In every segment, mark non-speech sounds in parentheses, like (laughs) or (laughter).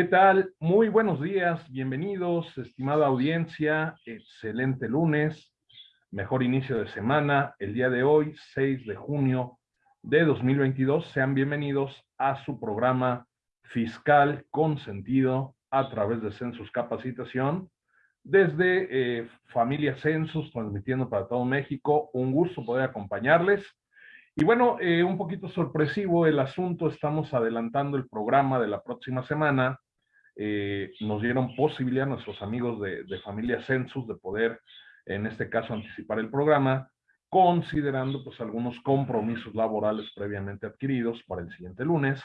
¿Qué tal? Muy buenos días, bienvenidos, estimada audiencia, excelente lunes, mejor inicio de semana, el día de hoy, 6 de junio de 2022, sean bienvenidos a su programa fiscal con sentido a través de Census Capacitación, desde eh, Familia Census, transmitiendo para todo México, un gusto poder acompañarles. Y bueno, eh, un poquito sorpresivo el asunto, estamos adelantando el programa de la próxima semana, eh, nos dieron posibilidad a nuestros amigos de, familia Census de poder, en este caso, anticipar el programa, considerando pues algunos compromisos laborales previamente adquiridos para el siguiente lunes.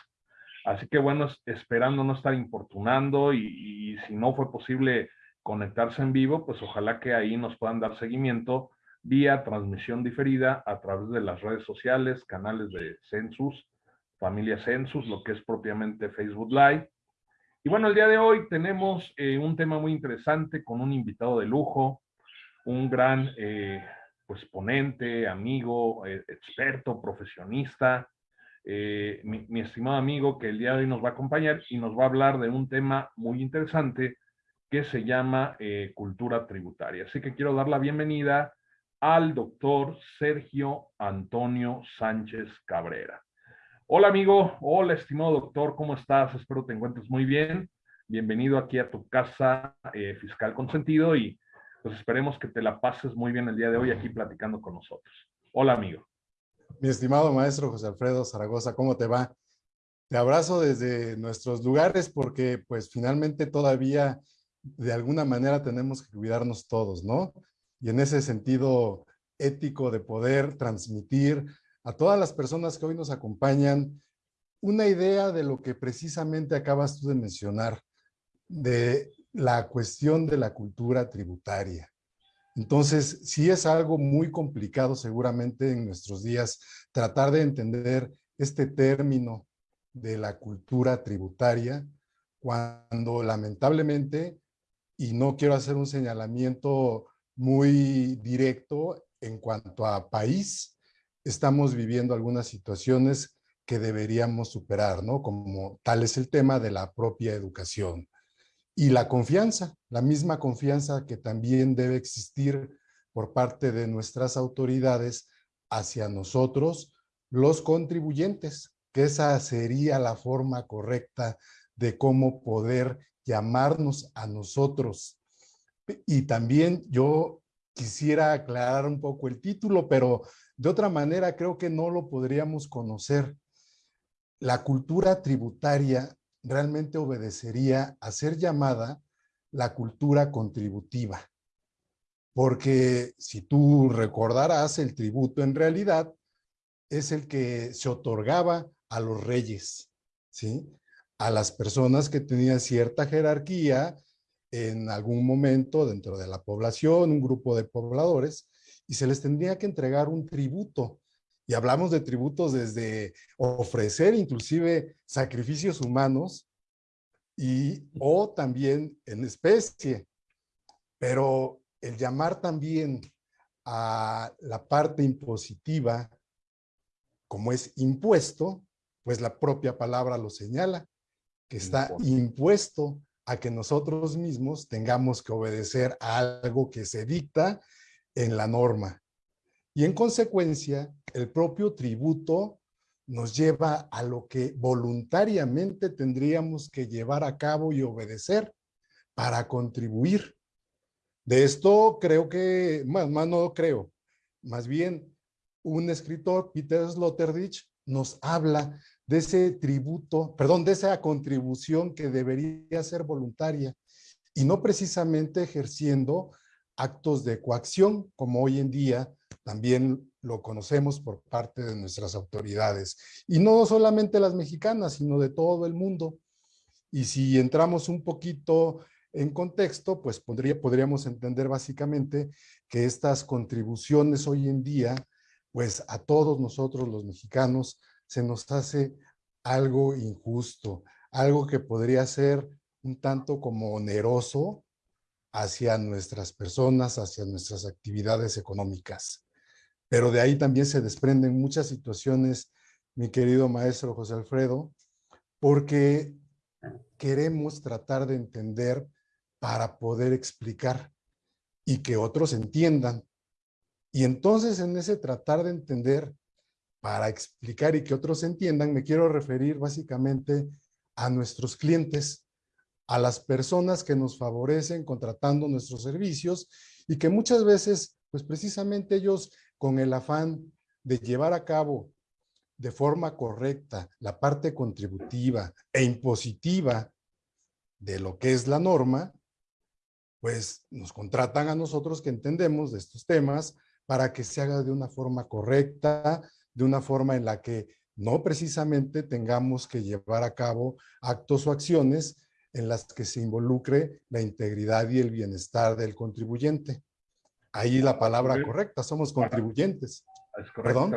Así que bueno, esperando no estar importunando y, y si no fue posible conectarse en vivo, pues ojalá que ahí nos puedan dar seguimiento vía transmisión diferida a través de las redes sociales, canales de Census, familia Census, lo que es propiamente Facebook Live, y bueno, el día de hoy tenemos eh, un tema muy interesante con un invitado de lujo, un gran eh, pues, ponente, amigo, eh, experto, profesionista, mi, mi, estimado amigo que el día de hoy nos va a acompañar y nos va a hablar de un tema muy interesante que se llama cultura tributaria. Así que quiero dar la bienvenida al doctor Sergio Antonio Sánchez Cabrera. Hola amigo, hola estimado doctor, ¿cómo estás? Espero te encuentres muy bien. Bienvenido aquí a tu casa eh, fiscal consentido y pues esperemos que te la pases muy bien el día de hoy aquí platicando con nosotros. Hola amigo. Mi estimado maestro José Alfredo Zaragoza, ¿cómo te va? Te abrazo desde nuestros lugares porque pues finalmente todavía de alguna manera tenemos que cuidarnos todos, ¿no? Y en ese sentido ético de poder transmitir a todas las personas que hoy nos acompañan una idea de lo que precisamente acabas tú de mencionar, de la cuestión de la cultura tributaria. Entonces, sí es algo muy complicado seguramente en nuestros días tratar de entender este término de la cultura tributaria, cuando lamentablemente, y no quiero hacer un señalamiento muy directo en cuanto a país, estamos viviendo algunas situaciones que deberíamos superar, ¿no? Como tal es el tema de la propia educación. Y la confianza, la misma confianza que también debe existir por parte de nuestras autoridades hacia nosotros, los contribuyentes, que esa sería la forma correcta de cómo poder llamarnos a nosotros. Y también yo quisiera aclarar un poco el título, pero de otra manera, creo que no lo podríamos conocer. La cultura tributaria realmente obedecería a ser llamada la cultura contributiva. Porque si tú recordarás, el tributo en realidad es el que se otorgaba a los reyes, ¿sí? A las personas que tenían cierta jerarquía en algún momento dentro de la población, un grupo de pobladores, y se les tendría que entregar un tributo. Y hablamos de tributos desde ofrecer inclusive sacrificios humanos y o también en especie. Pero el llamar también a la parte impositiva como es impuesto, pues la propia palabra lo señala, que está impuesto a que nosotros mismos tengamos que obedecer a algo que se dicta en la norma. Y en consecuencia, el propio tributo nos lleva a lo que voluntariamente tendríamos que llevar a cabo y obedecer para contribuir. De esto creo que, más, más no creo, más bien un escritor, Peter Sloterdijk, nos habla de ese tributo, perdón, de esa contribución que debería ser voluntaria y no precisamente ejerciendo actos de coacción, como hoy en día también lo conocemos por parte de nuestras autoridades. Y no solamente las mexicanas, sino de todo el mundo. Y si entramos un poquito en contexto, pues podría, podríamos entender básicamente que estas contribuciones hoy en día, pues a todos nosotros los mexicanos se nos hace algo injusto, algo que podría ser un tanto como oneroso hacia nuestras personas, hacia nuestras actividades económicas. Pero de ahí también se desprenden muchas situaciones, mi querido maestro José Alfredo, porque queremos tratar de entender para poder explicar y que otros entiendan. Y entonces en ese tratar de entender para explicar y que otros entiendan, me quiero referir básicamente a nuestros clientes, a las personas que nos favorecen contratando nuestros servicios y que muchas veces, pues precisamente ellos con el afán de llevar a cabo de forma correcta la parte contributiva e impositiva de lo que es la norma, pues nos contratan a nosotros que entendemos de estos temas para que se haga de una forma correcta, de una forma en la que no precisamente tengamos que llevar a cabo actos o acciones en las que se involucre la integridad y el bienestar del contribuyente. Ahí la palabra correcta, somos contribuyentes. Es correcto,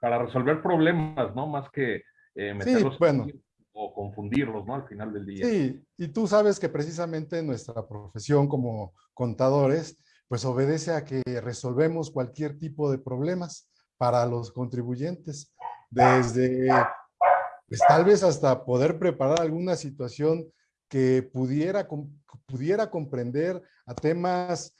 para, resolver problemas, ¿no? Más que eh, meterlos bueno. o confundirlos, ¿no? Al final del día. Sí, y tú sabes que precisamente nuestra profesión como contadores, pues obedece a que resolvemos cualquier tipo de problemas para los contribuyentes, desde, pues tal vez hasta poder preparar alguna situación que pudiera, pudiera comprender a temas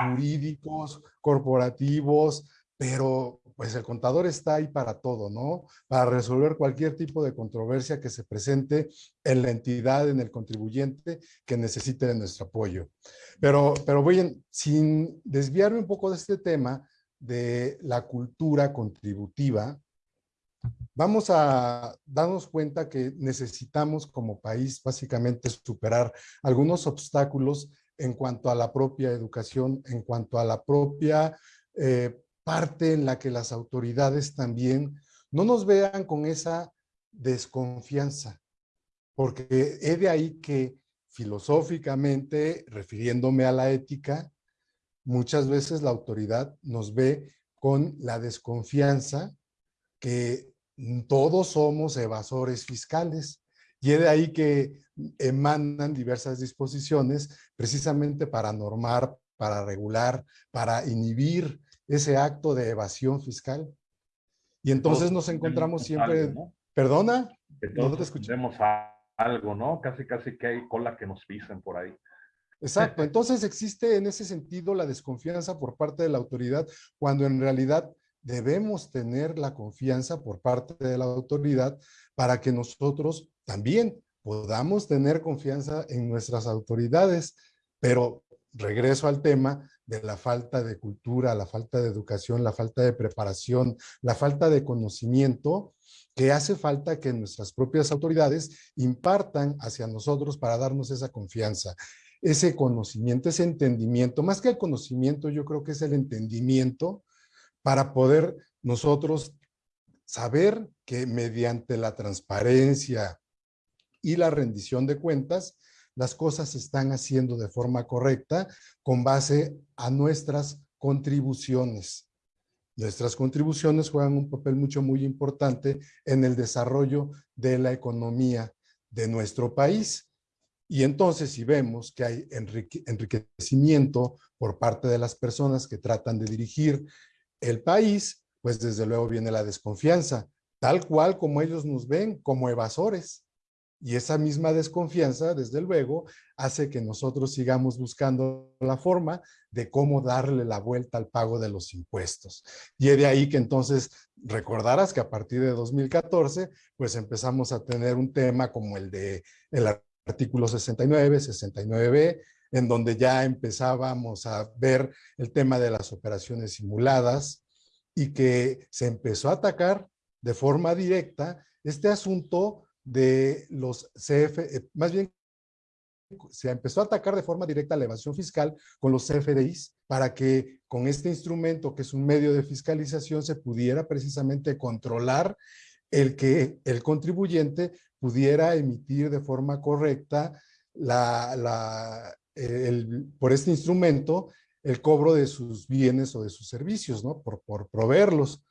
jurídicos, corporativos, pero pues el contador está ahí para todo, ¿no? Para resolver cualquier tipo de controversia que se presente en la entidad, en el contribuyente que necesite de nuestro apoyo. Pero, pero voy sin desviarme un poco de este tema de la cultura contributiva, vamos a darnos cuenta que necesitamos como país básicamente superar algunos obstáculos en cuanto a la propia educación, en cuanto a la propia eh, parte en la que las autoridades también no nos vean con esa desconfianza, porque he de ahí que filosóficamente, refiriéndome a la ética, muchas veces la autoridad nos ve con la desconfianza que todos somos evasores fiscales. Y es de ahí que emanan diversas disposiciones precisamente para normar, para regular, para inhibir ese acto de evasión fiscal. Y entonces nos encontramos siempre... ¿Perdona? no te escuchemos algo, ¿no? Casi, casi que hay cola que nos pisen por ahí. Exacto. (laughs) Entonces existe en ese sentido la desconfianza por parte de la autoridad, cuando en realidad debemos tener la confianza por parte de la autoridad para que nosotros también podamos tener confianza en nuestras autoridades. Pero regreso al tema de la falta de cultura, la falta de educación, la falta de preparación, la falta de conocimiento, que hace falta que nuestras propias autoridades impartan hacia nosotros para darnos esa confianza, ese conocimiento, ese entendimiento. Más que el conocimiento, yo creo que es el entendimiento para poder nosotros saber que mediante la transparencia y la rendición de cuentas, las cosas se están haciendo de forma correcta con base a nuestras contribuciones. Nuestras contribuciones juegan un papel mucho muy importante en el desarrollo de la economía de nuestro país. Y entonces si vemos que hay enriquecimiento por parte de las personas que tratan de dirigir el país, pues desde luego viene la desconfianza, tal cual como ellos nos ven como evasores. Y esa misma desconfianza, desde luego, hace que nosotros sigamos buscando la forma de cómo darle la vuelta al pago de los impuestos. Y de ahí que entonces recordarás que a partir de 2014, pues empezamos a tener un tema como el de el artículo 69, 69b, en donde ya empezábamos a ver el tema de las operaciones simuladas y que se empezó a atacar de forma directa este asunto de los CF, eh, más bien se empezó a atacar de forma directa la evasión fiscal con los CFDIs para que con este instrumento que es un medio de fiscalización se pudiera precisamente controlar el que el contribuyente pudiera emitir de forma correcta la, el, por este instrumento el cobro de sus bienes o de sus servicios, ¿no? Por, por proveerlos.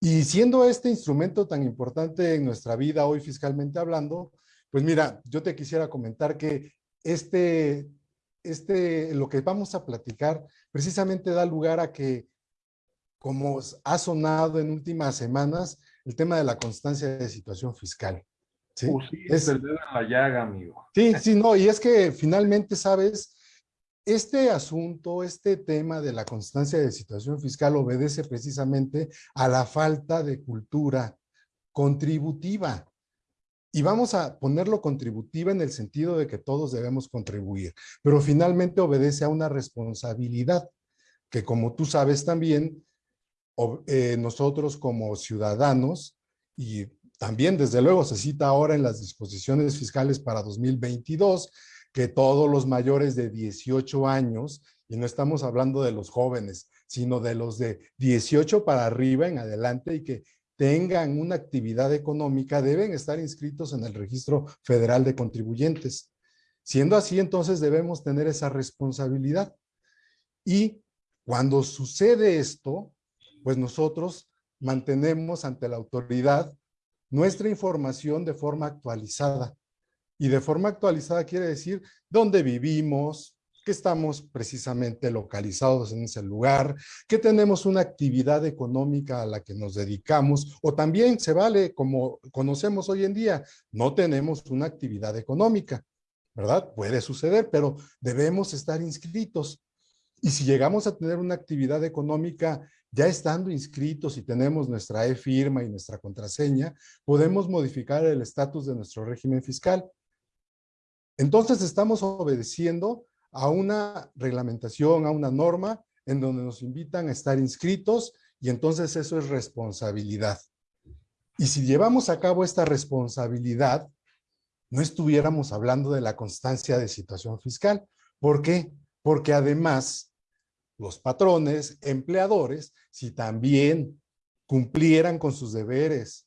Y siendo este instrumento tan importante en nuestra vida hoy fiscalmente hablando, pues mira, yo te quisiera comentar que este, este, lo que vamos a platicar precisamente da lugar a que, como ha sonado en últimas semanas, el tema de la constancia de situación fiscal. Sí, es el dedo en la llaga, amigo. Sí, sí, no, y es que finalmente, ¿sabes? Este asunto, este tema de la constancia de situación fiscal obedece precisamente a la falta de cultura contributiva. Y vamos a ponerlo contributiva en el sentido de que todos debemos contribuir, pero finalmente obedece a una responsabilidad que como tú sabes también, eh, nosotros como ciudadanos y también desde luego se cita ahora en las disposiciones fiscales para 2022 que todos los mayores de 18 años, y no estamos hablando de los jóvenes, sino de los de 18 para arriba en adelante y que tengan una actividad económica deben estar inscritos en el Registro Federal de Contribuyentes. Siendo así, entonces debemos tener esa responsabilidad. Y cuando sucede esto, pues nosotros mantenemos ante la autoridad nuestra información de forma actualizada. Y de forma actualizada quiere decir dónde vivimos, que estamos precisamente localizados en ese lugar, que tenemos una actividad económica a la que nos dedicamos, o también se vale, como conocemos hoy en día, no tenemos una actividad económica, ¿verdad? Puede suceder, pero debemos estar inscritos. Y si llegamos a tener una actividad económica ya estando inscritos y tenemos nuestra e-firma y nuestra contraseña, podemos modificar el estatus de nuestro régimen fiscal. Entonces estamos obedeciendo a una reglamentación, a una norma en donde nos invitan a estar inscritos y entonces eso es responsabilidad. Y si llevamos a cabo esta responsabilidad, no estuviéramos hablando de la constancia de situación fiscal. ¿Por qué? Porque además los patrones, empleadores, si también cumplieran con sus deberes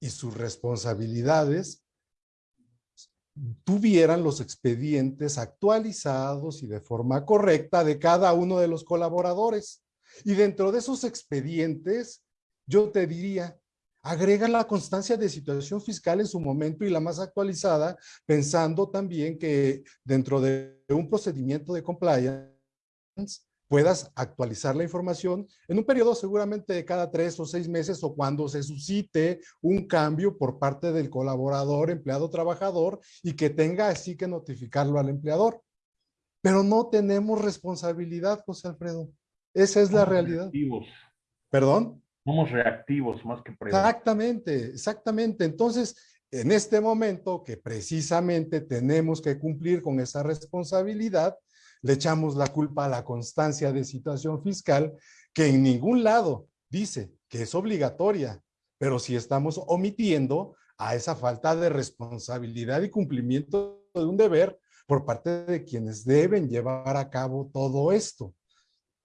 y sus responsabilidades, tuvieran los expedientes actualizados y de forma correcta de cada uno de los colaboradores. Y dentro de esos expedientes, yo te diría, agrega la constancia de situación fiscal en su momento y la más actualizada, pensando también que dentro de un procedimiento de compliance, puedas actualizar la información en un periodo seguramente de cada tres o seis meses o cuando se suscite un cambio por parte del colaborador, empleado, trabajador y que tenga así que notificarlo al empleador. Pero no tenemos responsabilidad, José Alfredo. Esa es la realidad. Reactivos. ¿Perdón? Somos reactivos más que Exactamente, exactamente. Entonces, en este momento que precisamente tenemos que cumplir con esa responsabilidad, le echamos la culpa a la constancia de situación fiscal, que en ningún lado dice que es obligatoria, pero si estamos omitiendo a esa falta de responsabilidad y cumplimiento de un deber por parte de quienes deben llevar a cabo todo esto.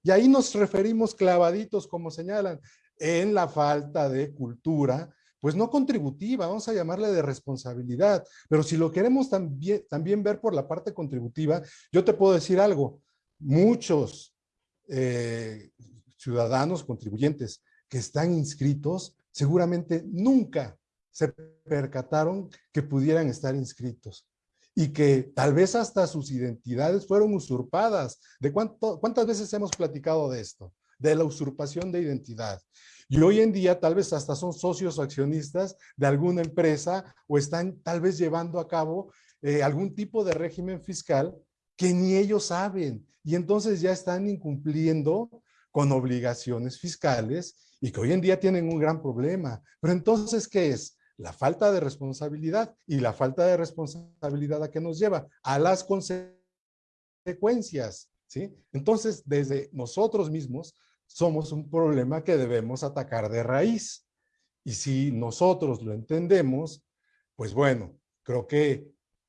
Y ahí nos referimos clavaditos, como señalan, en la falta de cultura pues no contributiva, vamos a llamarle de responsabilidad. Pero si lo queremos también, ver por la parte contributiva, yo te puedo decir algo. Muchos eh, ciudadanos contribuyentes que están inscritos seguramente nunca se percataron que pudieran estar inscritos y que tal vez hasta sus identidades fueron usurpadas. ¿De cuántas veces hemos platicado de esto? De la usurpación de identidad. Y hoy en día tal vez hasta son socios o accionistas de alguna empresa o están tal vez llevando a cabo eh, algún tipo de régimen fiscal que ni ellos saben. Y entonces ya están incumpliendo con obligaciones fiscales y que hoy en día tienen un gran problema. Pero entonces, ¿qué es? La falta de responsabilidad y la falta de responsabilidad a qué nos lleva? A las consecuencias, ¿sí? Entonces, desde nosotros mismos somos un problema que debemos atacar de raíz. Y si nosotros lo entendemos, pues bueno, creo que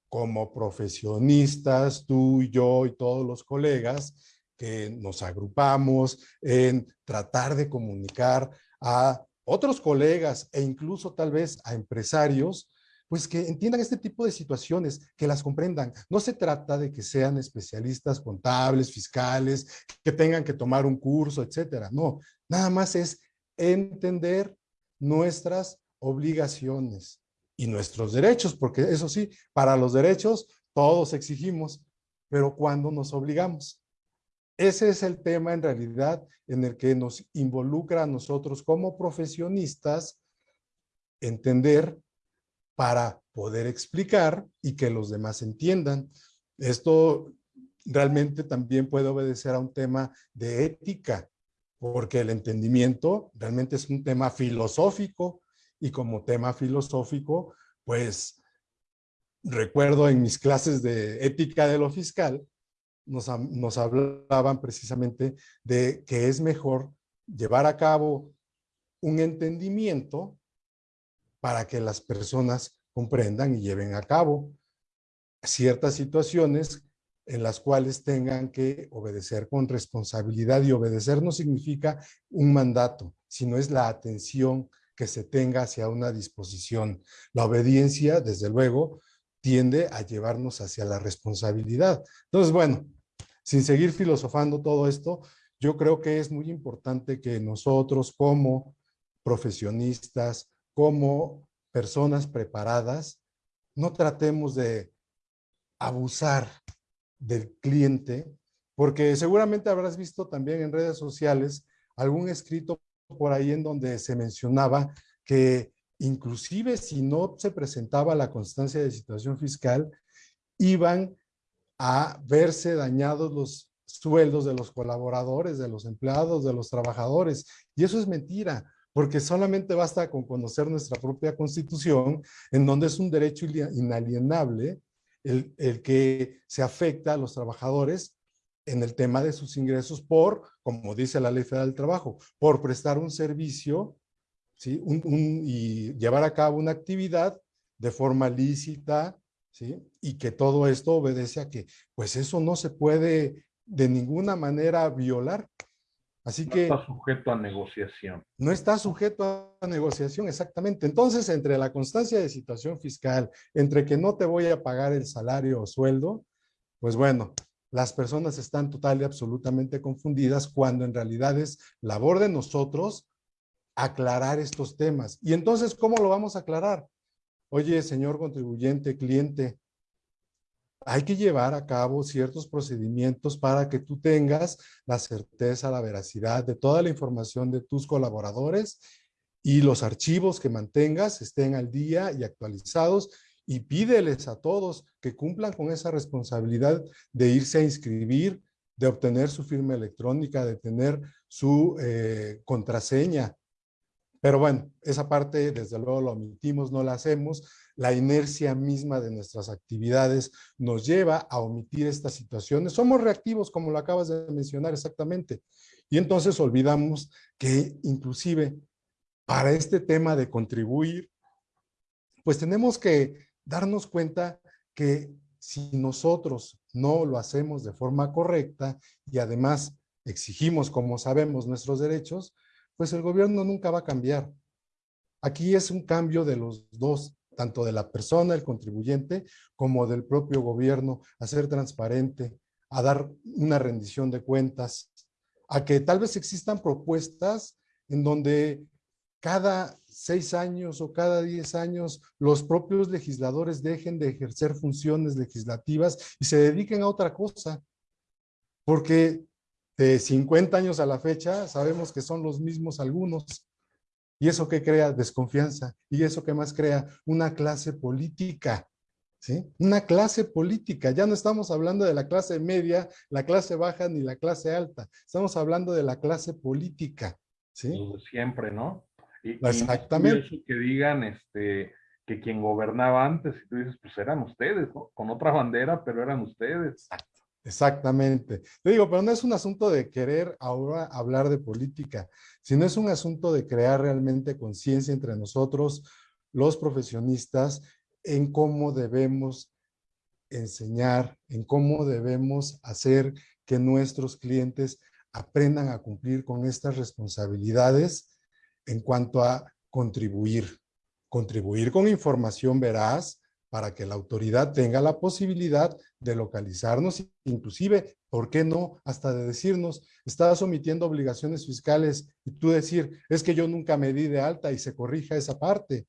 como profesionistas, tú y yo y todos los colegas, que nos agrupamos en tratar de comunicar a otros colegas e incluso tal vez a empresarios, pues que entiendan este tipo de situaciones, que las comprendan. No se trata de que sean especialistas contables, fiscales, que tengan que tomar un curso, etcétera. No, nada más es entender nuestras obligaciones y nuestros derechos, porque eso sí, para los derechos todos exigimos, pero cuando nos obligamos. Ese es el tema en realidad en el que nos involucra a nosotros como profesionistas entender para poder explicar y que los demás entiendan. Esto realmente también puede obedecer a un tema de ética, porque el entendimiento realmente es un tema filosófico y como tema filosófico, pues recuerdo en mis clases de ética de lo fiscal, nos, hablaban precisamente de que es mejor llevar a cabo un entendimiento para que las personas comprendan y lleven a cabo ciertas situaciones en las cuales tengan que obedecer con responsabilidad y obedecer no significa un mandato, sino es la atención que se tenga hacia una disposición. La obediencia, desde luego, tiende a llevarnos hacia la responsabilidad. Entonces, bueno, sin seguir filosofando todo esto, yo creo que es muy importante que nosotros como profesionistas, como personas preparadas, no tratemos de abusar del cliente, porque seguramente habrás visto también en redes sociales algún escrito por ahí en donde se mencionaba que inclusive si no se presentaba la constancia de situación fiscal, iban a verse dañados los sueldos de los colaboradores, de los empleados, de los trabajadores. Y eso es mentira, porque solamente basta con conocer nuestra propia constitución, en donde es un derecho inalienable el, el que se afecta a los trabajadores en el tema de sus ingresos por, como dice la Ley Federal del Trabajo, por prestar un servicio ¿sí? Un, y llevar a cabo una actividad de forma lícita, ¿sí? Y que todo esto obedece a que, pues eso no se puede de ninguna manera violar. Así que... No está sujeto a negociación. No está sujeto a negociación, exactamente. Entonces, entre la constancia de situación fiscal, entre que no te voy a pagar el salario o sueldo, pues bueno, las personas están total y absolutamente confundidas cuando en realidad es labor de nosotros aclarar estos temas. Y entonces, ¿cómo lo vamos a aclarar? Oye, señor contribuyente, cliente, hay que llevar a cabo ciertos procedimientos para que tú tengas la certeza, la veracidad de toda la información de tus colaboradores y los archivos que mantengas estén al día y actualizados y pídeles a todos que cumplan con esa responsabilidad de irse a inscribir, de obtener su firma electrónica, de tener su eh, contraseña. Pero bueno, esa parte desde luego lo omitimos, no la hacemos. La inercia misma de nuestras actividades nos lleva a omitir estas situaciones. Somos reactivos, como lo acabas de mencionar exactamente. Y entonces olvidamos que inclusive para este tema de contribuir, pues tenemos que darnos cuenta que si nosotros no lo hacemos de forma correcta y además exigimos, como sabemos, nuestros derechos, pues el gobierno nunca va a cambiar. Aquí es un cambio de los dos, tanto de la persona, el contribuyente, como del propio gobierno, a ser transparente, a dar una rendición de cuentas, a que tal vez existan propuestas en donde cada seis años o cada diez años los propios legisladores dejen de ejercer funciones legislativas y se dediquen a otra cosa. Porque de 50 años a la fecha sabemos que son los mismos algunos. Y eso que crea desconfianza. Y eso que más crea una clase política. ¿Sí? Una clase política. Ya no estamos hablando de la clase media, la clase baja ni la clase alta. Estamos hablando de la clase política. ¿sí? Siempre, ¿no? Exactamente. que digan este, que quien gobernaba antes, y tú dices, pues eran ustedes, ¿no? Con otra bandera, pero eran ustedes. Exactamente. Te digo, pero no es un asunto de querer ahora hablar de política, sino es un asunto de crear realmente conciencia entre nosotros, los profesionistas, en cómo debemos enseñar, en cómo debemos hacer que nuestros clientes aprendan a cumplir con estas responsabilidades en cuanto a contribuir. Contribuir con información veraz para que la autoridad tenga la posibilidad de localizarnos, inclusive, ¿por qué no? Hasta de decirnos, estás omitiendo obligaciones fiscales y tú decir, es que yo nunca me di de alta y se corrija esa parte.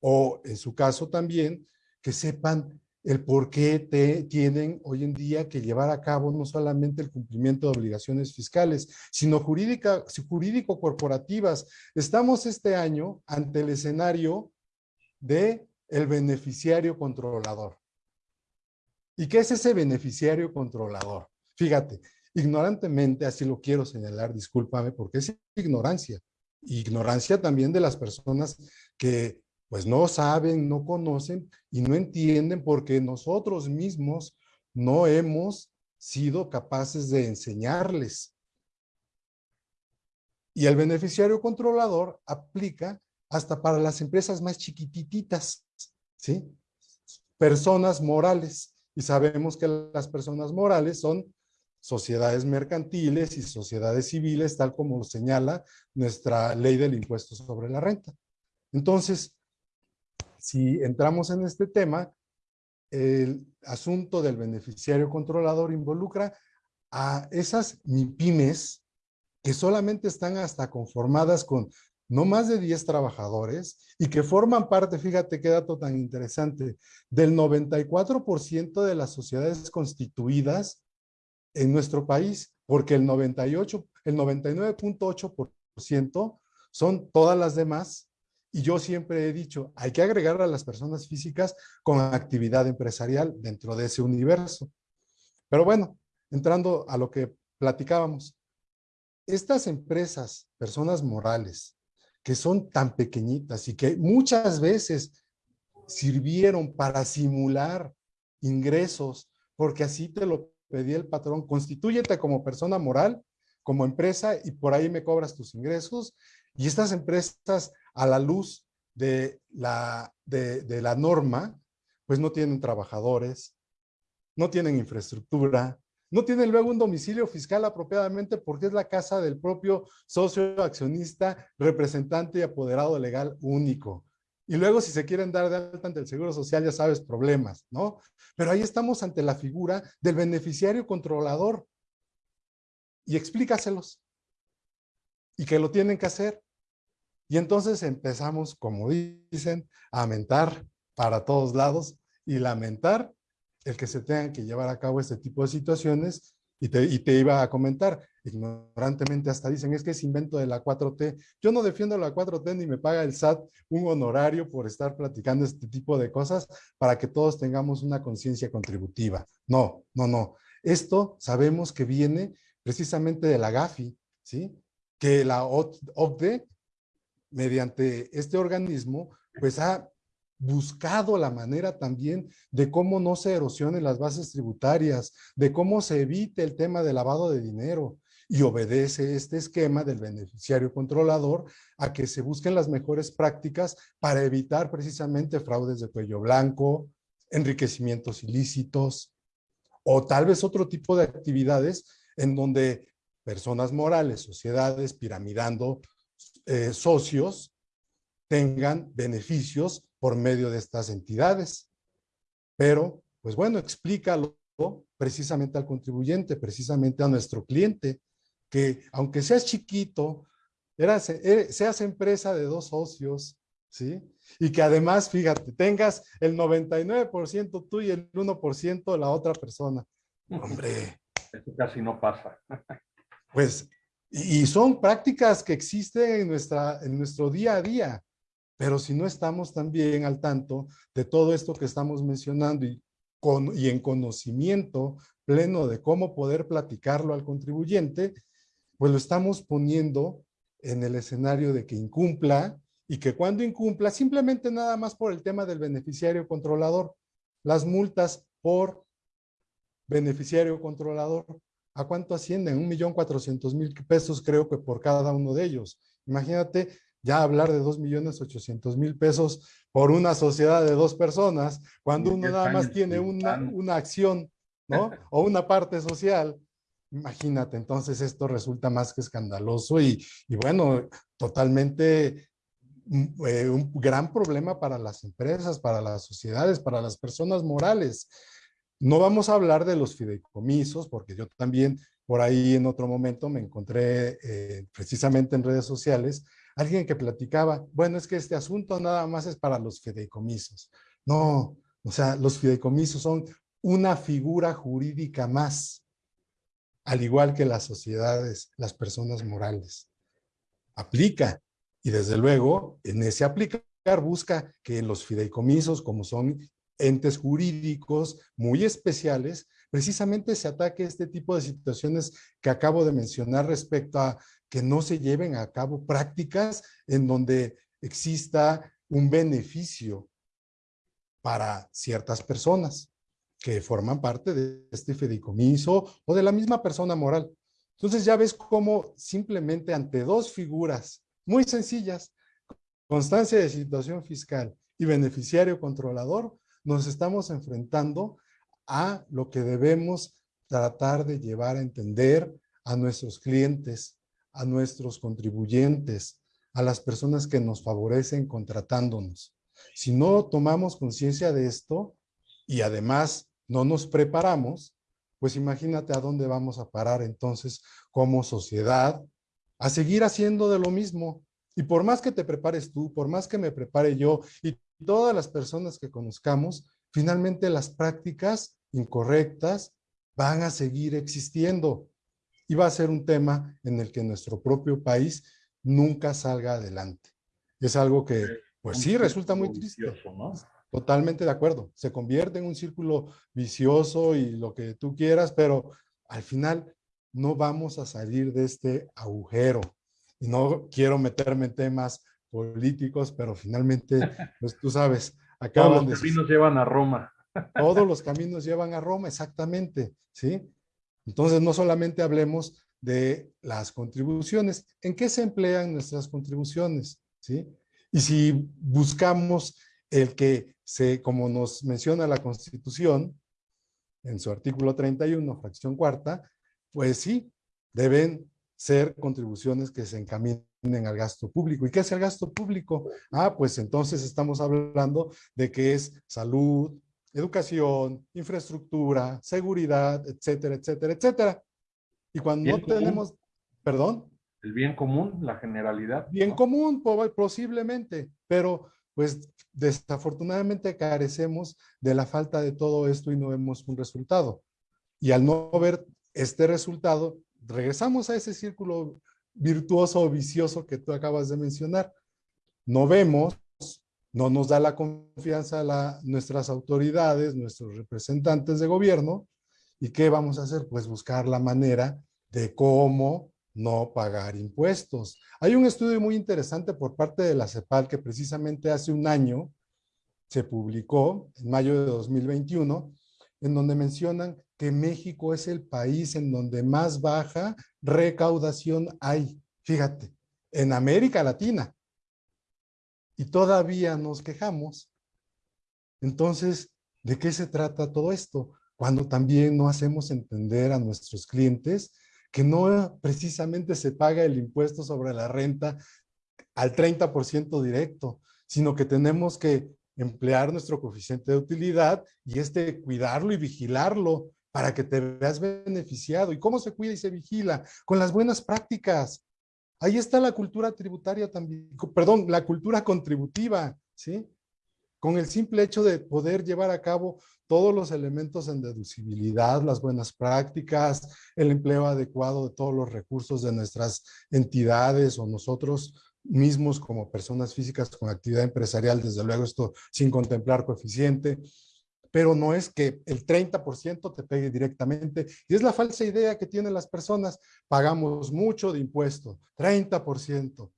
O en su caso también, que sepan el por qué te tienen hoy en día que llevar a cabo no solamente el cumplimiento de obligaciones fiscales, sino jurídico-corporativas. Estamos este año ante el escenario de el beneficiario controlador. ¿Y qué es ese beneficiario controlador? Fíjate, ignorantemente, así lo quiero señalar, discúlpame, porque es ignorancia. Ignorancia también de las personas que pues no saben, no conocen y no entienden porque nosotros mismos no hemos sido capaces de enseñarles. Y el beneficiario controlador aplica hasta para las empresas más chiquititas, ¿sí? Personas morales. Y sabemos que las personas morales son sociedades mercantiles y sociedades civiles, tal como señala nuestra ley del impuesto sobre la renta. Entonces, si entramos en este tema, el asunto del beneficiario controlador involucra a esas MIPIMES que solamente están hasta conformadas con no más de 10 trabajadores y que forman parte, fíjate qué dato tan interesante, del 94% de las sociedades constituidas en nuestro país, porque el 98, el 99.8% son todas las demás y yo siempre he dicho, hay que agregar a las personas físicas con actividad empresarial dentro de ese universo. Pero bueno, entrando a lo que platicábamos, estas empresas, personas morales, que son tan pequeñitas y que muchas veces sirvieron para simular ingresos, porque así te lo pedía el patrón, constitúyete como persona moral, como empresa, y por ahí me cobras tus ingresos, y estas empresas a la luz de la, de, la norma, pues no tienen trabajadores, no tienen infraestructura, no tienen luego un domicilio fiscal apropiadamente porque es la casa del propio socio accionista, representante y apoderado legal único. Y luego si se quieren dar de alta ante el Seguro Social, ya sabes, problemas, ¿no? Pero ahí estamos ante la figura del beneficiario controlador. Y explícaselos. Y que lo tienen que hacer. Y entonces empezamos, como dicen, a mentar para todos lados y lamentar el que se tengan que llevar a cabo este tipo de situaciones. Y te, iba a comentar, ignorantemente hasta dicen, es que es invento de la 4T. Yo no defiendo la 4T ni me paga el SAT un honorario por estar platicando este tipo de cosas para que todos tengamos una conciencia contributiva. No, no, no. Esto sabemos que viene precisamente de la GAFI, ¿sí? Que la OCDE mediante este organismo, pues ha buscado la manera también de cómo no se erosionen las bases tributarias, de cómo se evite el tema de lavado de dinero y obedece este esquema del beneficiario controlador a que se busquen las mejores prácticas para evitar precisamente fraudes de cuello blanco, enriquecimientos ilícitos o tal vez otro tipo de actividades en donde personas morales, sociedades piramidando eh, socios tengan beneficios por medio de estas entidades. Pero, pues bueno, explícalo precisamente al contribuyente, precisamente a nuestro cliente, que aunque seas chiquito, eras, eh, seas empresa de dos socios, ¿sí? Y que además, fíjate, tengas el 99% tú y el 1% la otra persona. Hombre. Eso casi no pasa. Pues y son prácticas que existen en, nuestra, en nuestro día a día, pero si no estamos también al tanto de todo esto que estamos mencionando y, con, y en conocimiento pleno de cómo poder platicarlo al contribuyente, pues lo estamos poniendo en el escenario de que incumpla y que cuando incumpla, simplemente nada más por el tema del beneficiario controlador, las multas por beneficiario controlador ¿A cuánto ascienden? Un millón cuatrocientos mil pesos creo que por cada uno de ellos. Imagínate ya hablar de dos millones ochocientos mil pesos por una sociedad de dos personas, cuando uno nada más tiene una, una acción, ¿no? (laughs) O una parte social. Imagínate, entonces esto resulta más que escandaloso y, y bueno, totalmente mm, eh, un gran problema para las empresas, para las sociedades, para las personas morales. No vamos a hablar de los fideicomisos, porque yo también por ahí en otro momento me encontré eh, precisamente en redes sociales alguien que platicaba, bueno, es que este asunto nada más es para los fideicomisos. No, o sea, los fideicomisos son una figura jurídica más, al igual que las sociedades, las personas morales. Aplica, y desde luego, en ese aplicar busca que los fideicomisos, como son entes jurídicos muy especiales, precisamente se ataque este tipo de situaciones que acabo de mencionar respecto a que no se lleven a cabo prácticas en donde exista un beneficio para ciertas personas que forman parte de este fideicomiso o de la misma persona moral. Entonces ya ves cómo simplemente ante dos figuras muy sencillas, constancia de situación fiscal y beneficiario controlador, nos estamos enfrentando a lo que debemos tratar de llevar a entender a nuestros clientes, a nuestros contribuyentes, a las personas que nos favorecen contratándonos. Si no tomamos conciencia de esto y además no nos preparamos, pues imagínate a dónde vamos a parar entonces como sociedad a seguir haciendo de lo mismo. Y por más que te prepares tú, por más que me prepare yo y todas las personas que conozcamos, finalmente las prácticas incorrectas van a seguir existiendo y va a ser un tema en el que nuestro propio país nunca salga adelante. Es algo que, pues sí, resulta muy triste. Totalmente de acuerdo. Se convierte en un círculo vicioso y lo que tú quieras, pero al final no vamos a salir de este agujero. Y no quiero meterme en temas políticos, pero finalmente, (laughs) pues tú sabes, acaban Todos los caminos llevan a Roma. Todos los caminos llevan a Roma, exactamente, ¿sí? Entonces, no solamente hablemos de las contribuciones. ¿En qué se emplean nuestras contribuciones? ¿Sí? Y si buscamos el que se, como nos menciona la Constitución, en su artículo 31, fracción cuarta, pues sí, deben ser contribuciones que se encaminen al gasto público. ¿Y qué es el gasto público? Ah, pues entonces estamos hablando de que es salud, educación, infraestructura, seguridad, etcétera, etcétera, etcétera. Y cuando no tenemos, perdón. El bien común, la generalidad. Bien común, posiblemente, pero pues desafortunadamente carecemos de la falta de todo esto y no vemos un resultado. Y al no ver este resultado, regresamos a ese círculo virtuoso o vicioso que tú acabas de mencionar. No vemos, no nos da la confianza a nuestras autoridades, nuestros representantes de gobierno, ¿y qué vamos a hacer? Pues buscar la manera de cómo no pagar impuestos. Hay un estudio muy interesante por parte de la CEPAL que precisamente hace un año se publicó, en mayo de 2021, en donde mencionan que México es el país en donde más baja recaudación hay. Fíjate, en América Latina. Y todavía nos quejamos. Entonces, ¿de qué se trata todo esto? Cuando también no hacemos entender a nuestros clientes que no precisamente se paga el impuesto sobre la renta al 30% directo, sino que tenemos que emplear nuestro coeficiente de utilidad y este cuidarlo y vigilarlo para que te veas beneficiado. ¿Y cómo se cuida y se vigila? Con las buenas prácticas. Ahí está la cultura tributaria también, perdón, la cultura contributiva, ¿sí? Con el simple hecho de poder llevar a cabo todos los elementos en deducibilidad, las buenas prácticas, el empleo adecuado de todos los recursos de nuestras entidades o nosotros mismos como personas físicas con actividad empresarial, desde luego esto sin contemplar coeficiente, pero no es que el 30% te pegue directamente. Y es la falsa idea que tienen las personas. Pagamos mucho de impuesto, 30%.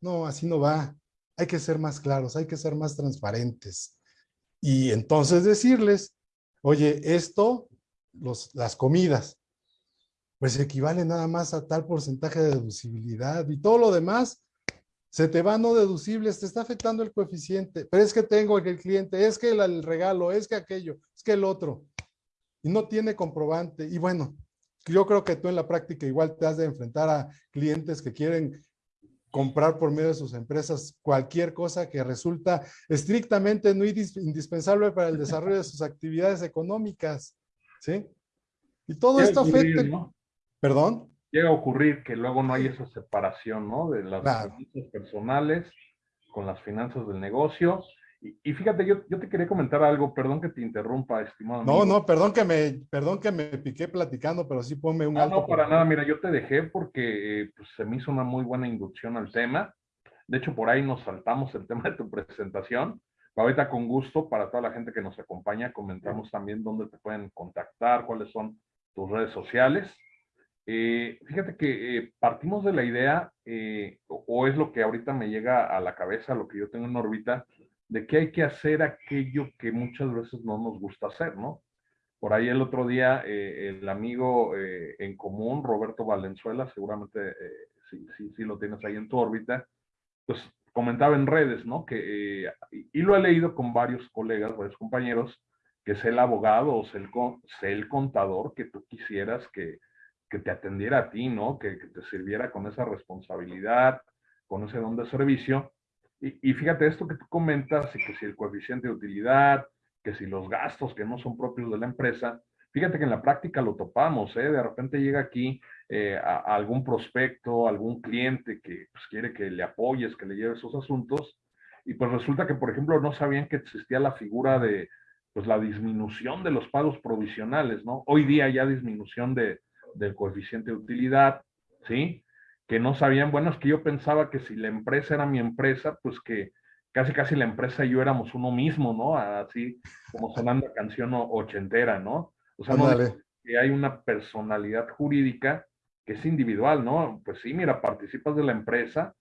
No, así no va. Hay que ser más claros, hay que ser más transparentes. Y entonces decirles, oye, esto, los, las comidas, pues equivale nada más a tal porcentaje de deducibilidad y todo lo demás se te va no deducibles, te está afectando el coeficiente, pero es que tengo el cliente, es que el, regalo, es que aquello, es que el otro, y no tiene comprobante. Y bueno, yo creo que tú en la práctica igual te has de enfrentar a clientes que quieren comprar por medio de sus empresas cualquier cosa que resulta estrictamente no indispensable para el (laughs) desarrollo de sus actividades económicas, ¿sí? Y todo esto afecta... ¿Perdón? Llega a ocurrir que luego no hay esa separación, ¿no? De las finanzas personales con las finanzas del negocio. Y, fíjate, yo, yo, te quería comentar algo, perdón que te interrumpa, estimado. No, no, perdón que me, perdón que me piqué platicando, pero sí ponme un No, no, para nada, mira, yo te dejé porque pues, se me hizo una muy buena inducción al tema. De hecho, por ahí nos saltamos el (laughs) tema de tu presentación. Ahorita con gusto, para toda la gente que nos acompaña, comentamos también dónde te pueden contactar, cuáles son tus redes sociales. Eh, fíjate que eh, partimos de la idea, eh, o, es lo que ahorita me llega a la cabeza, lo que yo tengo en órbita, de que hay que hacer aquello que muchas veces no nos gusta hacer, ¿no? Por ahí el otro día, el amigo en común, Roberto Valenzuela, seguramente sí, sí, lo tienes ahí en tu órbita, pues comentaba en redes, ¿no? Que, eh, y lo he leído con varios colegas, varios compañeros, que es el abogado o sea el, el contador que tú quisieras que, que te atendiera a ti, ¿no? Que, que, te sirviera con esa responsabilidad, con ese don de servicio. Y, y, fíjate esto que tú comentas, que si el coeficiente de utilidad, que si los gastos que no son propios de la empresa, fíjate que en la práctica lo topamos, ¿eh? De repente llega aquí eh, a, algún prospecto, algún cliente que pues, quiere que le apoyes, que le lleve esos asuntos, y pues resulta que, por ejemplo, no sabían que existía la figura de pues la disminución de los pagos provisionales, ¿no? Hoy día ya disminución de, del coeficiente de utilidad, ¿sí? Que no sabían, bueno, es que yo pensaba que si la empresa era mi empresa, pues que casi casi la empresa y yo éramos uno mismo, ¿no? Así como sonando canción ochentera, ¿no? O sea, no, que hay una personalidad jurídica que es individual, ¿no? Pues sí, mira, participas de la empresa,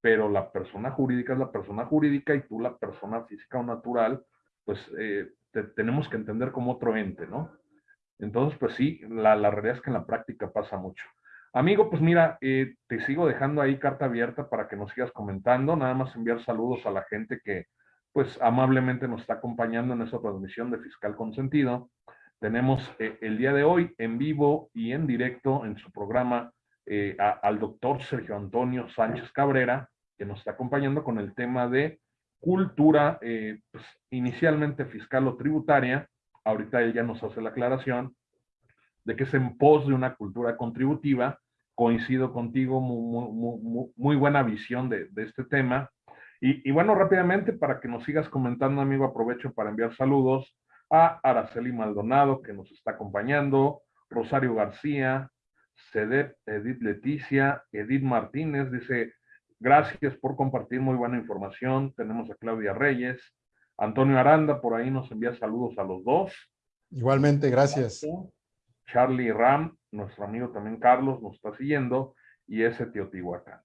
pero la persona jurídica es la persona jurídica y tú la persona física o natural, pues eh, tenemos que entender como otro ente, ¿no? Entonces, pues sí, la, la, realidad es que en la práctica pasa mucho. Amigo, pues mira, eh, te sigo dejando ahí carta abierta para que nos sigas comentando, nada más enviar saludos a la gente que pues amablemente nos está acompañando en esta transmisión de Fiscal Consentido. Tenemos eh, el día de hoy en vivo y en directo en su programa eh, al doctor Sergio Antonio Sánchez Cabrera, que nos está acompañando con el tema de cultura, eh, pues, inicialmente fiscal o tributaria. Ahorita ella nos hace la aclaración de que es en pos de una cultura contributiva. Coincido contigo, muy, buena visión de, este tema. Y, y, bueno, rápidamente, para que nos sigas comentando, amigo, aprovecho para enviar saludos a Araceli Maldonado, que nos está acompañando, Rosario García, Cedep, Edith Leticia, Edith Martínez, dice, gracias por compartir muy buena información. Tenemos a Claudia Reyes, Antonio Aranda, por ahí nos envía saludos a los dos. Igualmente, gracias. Charlie Ram, nuestro amigo también Carlos, nos está siguiendo, y ese Teotihuacán.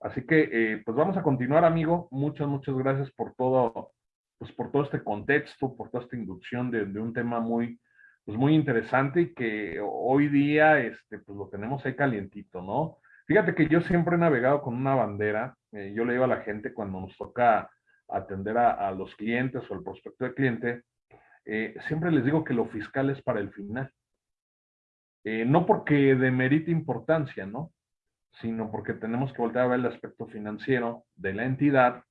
Así que, eh, pues vamos a continuar, amigo. Muchas, muchas gracias por todo pues por todo este contexto, por toda esta inducción de, un tema muy, pues muy interesante y que hoy día este, pues lo tenemos ahí calientito, ¿no? Fíjate que yo siempre he navegado con una bandera, eh, yo le digo a la gente cuando nos toca atender a, los clientes o el prospecto de cliente, eh, siempre les digo que lo fiscal es para el final. Eh, no porque demerite importancia, ¿no? Sino porque tenemos que volver a ver el aspecto financiero de la entidad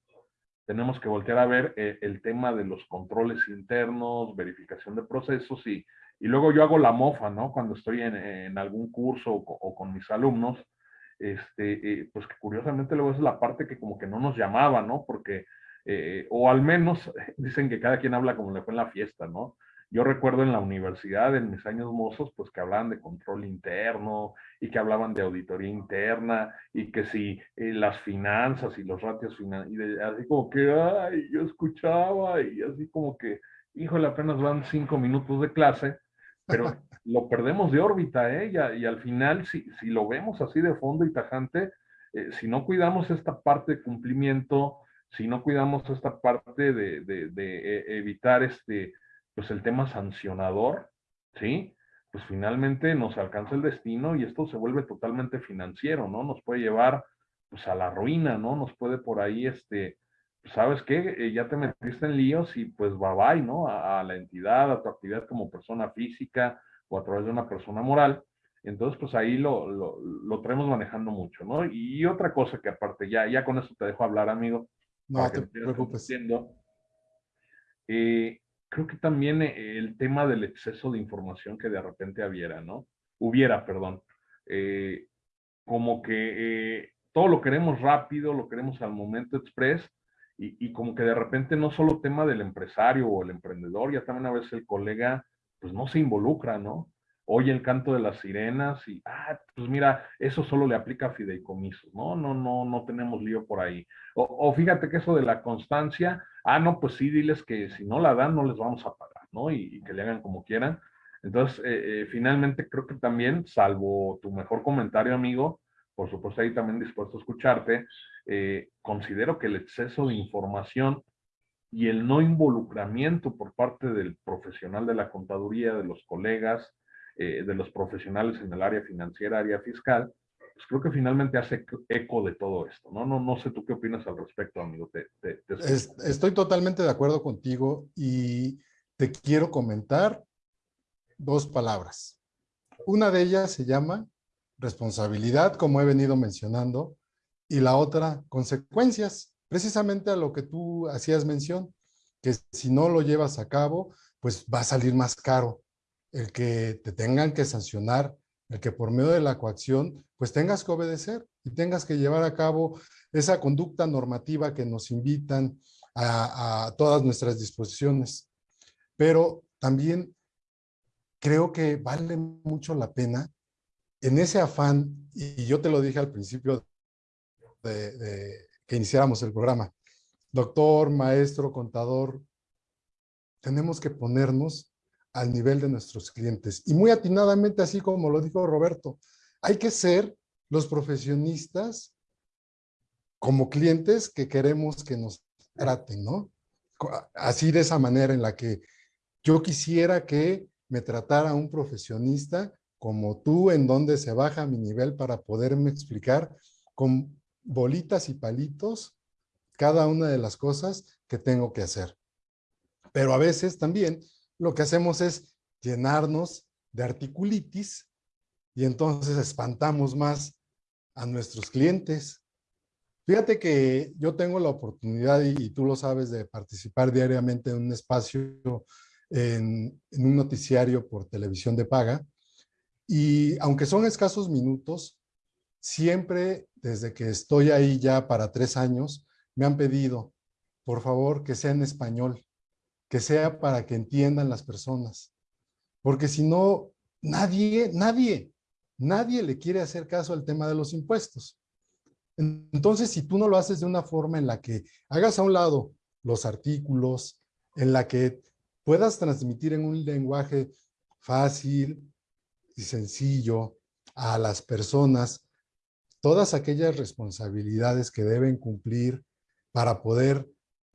tenemos que voltear a ver eh, el tema de los controles internos, verificación de procesos y, y luego yo hago la mofa, ¿no? Cuando estoy en, en algún curso o, con mis alumnos, este, eh, pues que curiosamente luego es la parte que como que no nos llamaba, ¿no? Porque, eh, o al menos (laughs) dicen que cada quien habla como le fue en la fiesta, ¿no? Yo recuerdo en la universidad, en mis años mozos, pues que hablaban de control interno y que hablaban de auditoría interna y que si eh, las finanzas y los ratios financieros, así como que, ay, yo escuchaba y así como que, híjole, apenas van cinco minutos de clase, pero (laughs) lo perdemos de órbita, ¿eh? Y, al final, si, si, lo vemos así de fondo y tajante, eh, si no cuidamos esta parte de cumplimiento, si no cuidamos esta parte de, de, eh, evitar este pues el tema sancionador, ¿sí? Pues finalmente nos alcanza el destino y esto se vuelve totalmente financiero, ¿no? Nos puede llevar pues a la ruina, ¿no? Nos puede por ahí, este, pues, ¿sabes qué? Eh, ya te metiste en líos y pues bye bye, ¿no? A, la entidad, a tu actividad como persona física o a través de una persona moral. Entonces, pues ahí lo, lo, lo traemos manejando mucho, ¿no? Y otra cosa que aparte, ya, ya con eso te dejo hablar, amigo. No, te preocupes. Eh, creo que también eh, el tema del exceso de información que de repente hubiera, ¿no? Hubiera, perdón. Eh, como que eh, todo lo queremos rápido, lo queremos al momento express, y, y, como que de repente no solo tema del empresario o el emprendedor, ya también a veces el colega, pues no se involucra, ¿no? Oye el canto de las sirenas y, ah, pues mira, eso solo le aplica a fideicomisos, ¿no? No, no, no tenemos lío por ahí. O, fíjate que eso de la constancia, ah, no, pues sí, diles que si no la dan, no les vamos a pagar, ¿no? Y, que le hagan como quieran. Entonces, eh, eh, finalmente creo que también, salvo tu mejor comentario, amigo, por supuesto ahí también dispuesto a escucharte, eh, considero que el exceso de información y el no involucramiento por parte del profesional de la contaduría, de los colegas, eh, de los profesionales en el área financiera, área fiscal, pues creo que finalmente hace eco de todo esto, ¿no? No, no sé tú qué opinas al respecto, amigo. estoy totalmente de acuerdo contigo y te quiero comentar dos palabras. Una de ellas se llama responsabilidad, como he venido mencionando, y la otra, consecuencias, precisamente a lo que tú hacías mención, que si no lo llevas a cabo, pues va a salir más caro el que te tengan que sancionar, el que por medio de la coacción, pues tengas que obedecer y tengas que llevar a cabo esa conducta normativa que nos invitan a, todas nuestras disposiciones. Pero también creo que vale mucho la pena en ese afán, y yo te lo dije al principio de, que iniciáramos el programa. Doctor, maestro, contador, tenemos que ponernos al nivel de nuestros clientes. Y muy atinadamente, así como lo dijo Roberto, hay que ser los profesionistas como clientes que queremos que nos traten, ¿no? Así de esa manera en la que yo quisiera que me tratara un profesionista como tú, en donde se baja mi nivel para poderme explicar con bolitas y palitos cada una de las cosas que tengo que hacer. Pero a veces también lo que hacemos es llenarnos de articulitis y entonces espantamos más a nuestros clientes. Fíjate que yo tengo la oportunidad, y, tú lo sabes, de participar diariamente en un espacio, en, un noticiario por televisión de paga, y aunque son escasos minutos, siempre desde que estoy ahí ya para tres años, me han pedido, por favor, que sea en español, que sea para que entiendan las personas. Porque si no, nadie, nadie, nadie le quiere hacer caso al tema de los impuestos. Entonces, si tú no lo haces de una forma en la que hagas a un lado los artículos, en la que puedas transmitir en un lenguaje fácil y sencillo a las personas todas aquellas responsabilidades que deben cumplir para poder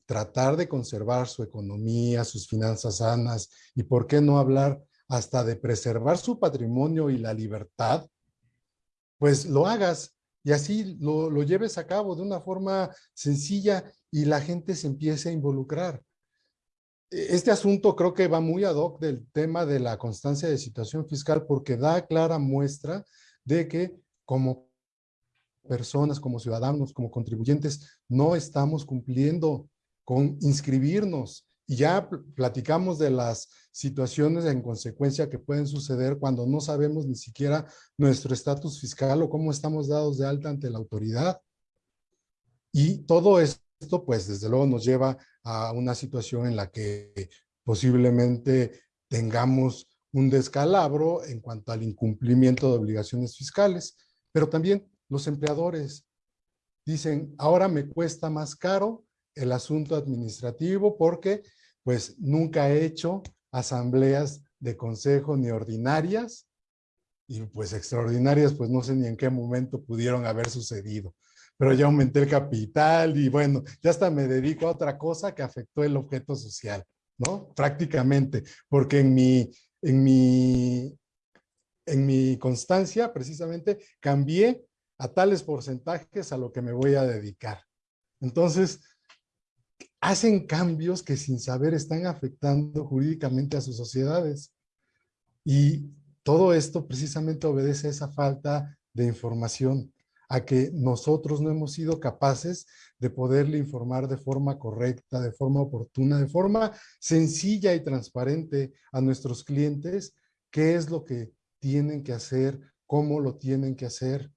tratar de conservar su economía, sus finanzas sanas y por qué no hablar hasta de preservar su patrimonio y la libertad, pues lo hagas y así lo, lo lleves a cabo de una forma sencilla y la gente se empiece a involucrar. E, este asunto creo que va muy ad hoc del tema de la constancia de situación fiscal porque da clara muestra de que como personas, como ciudadanos, como contribuyentes, no estamos cumpliendo con inscribirnos. Y ya platicamos de las situaciones en consecuencia que pueden suceder cuando no sabemos ni siquiera nuestro estatus fiscal o cómo estamos dados de alta ante la autoridad. Y todo esto, pues, desde luego nos lleva a una situación en la que posiblemente tengamos un descalabro en cuanto al incumplimiento de obligaciones fiscales, pero también los empleadores dicen, ahora me cuesta más caro el asunto administrativo porque pues nunca he hecho asambleas de consejo ni ordinarias y pues extraordinarias pues no sé ni en qué momento pudieron haber sucedido. Pero ya aumenté el capital y bueno, ya hasta me dedico a otra cosa que afectó el objeto social, ¿no? Prácticamente, porque en mi, en mi, en mi constancia precisamente cambié a tales porcentajes a lo que me voy a dedicar. Entonces, hacen cambios que sin saber están afectando jurídicamente a sus sociedades. Y todo esto precisamente obedece a esa falta de información, a que nosotros no hemos sido capaces de poderle informar de forma correcta, de forma oportuna, de forma sencilla y transparente a nuestros clientes qué es lo que tienen que hacer, cómo lo tienen que hacer,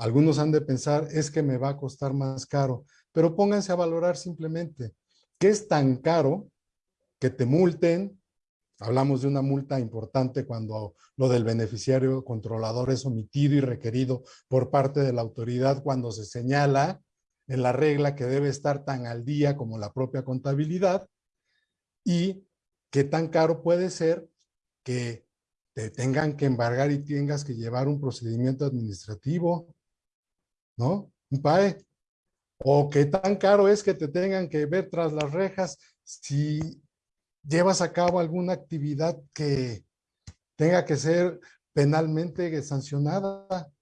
algunos han de pensar, es que me va a costar más caro, pero pónganse a valorar simplemente, ¿qué es tan caro que te multen, Hablamos de una multa importante cuando lo del beneficiario controlador es omitido y requerido por parte de la autoridad cuando se señala en la regla que debe estar tan al día como la propia contabilidad y qué tan caro puede ser que te tengan que embargar y tengas que llevar un procedimiento administrativo, ¿no? Un PAE. O qué tan caro es que te tengan que ver tras las rejas si llevas a cabo alguna actividad que tenga que ser penalmente sancionada.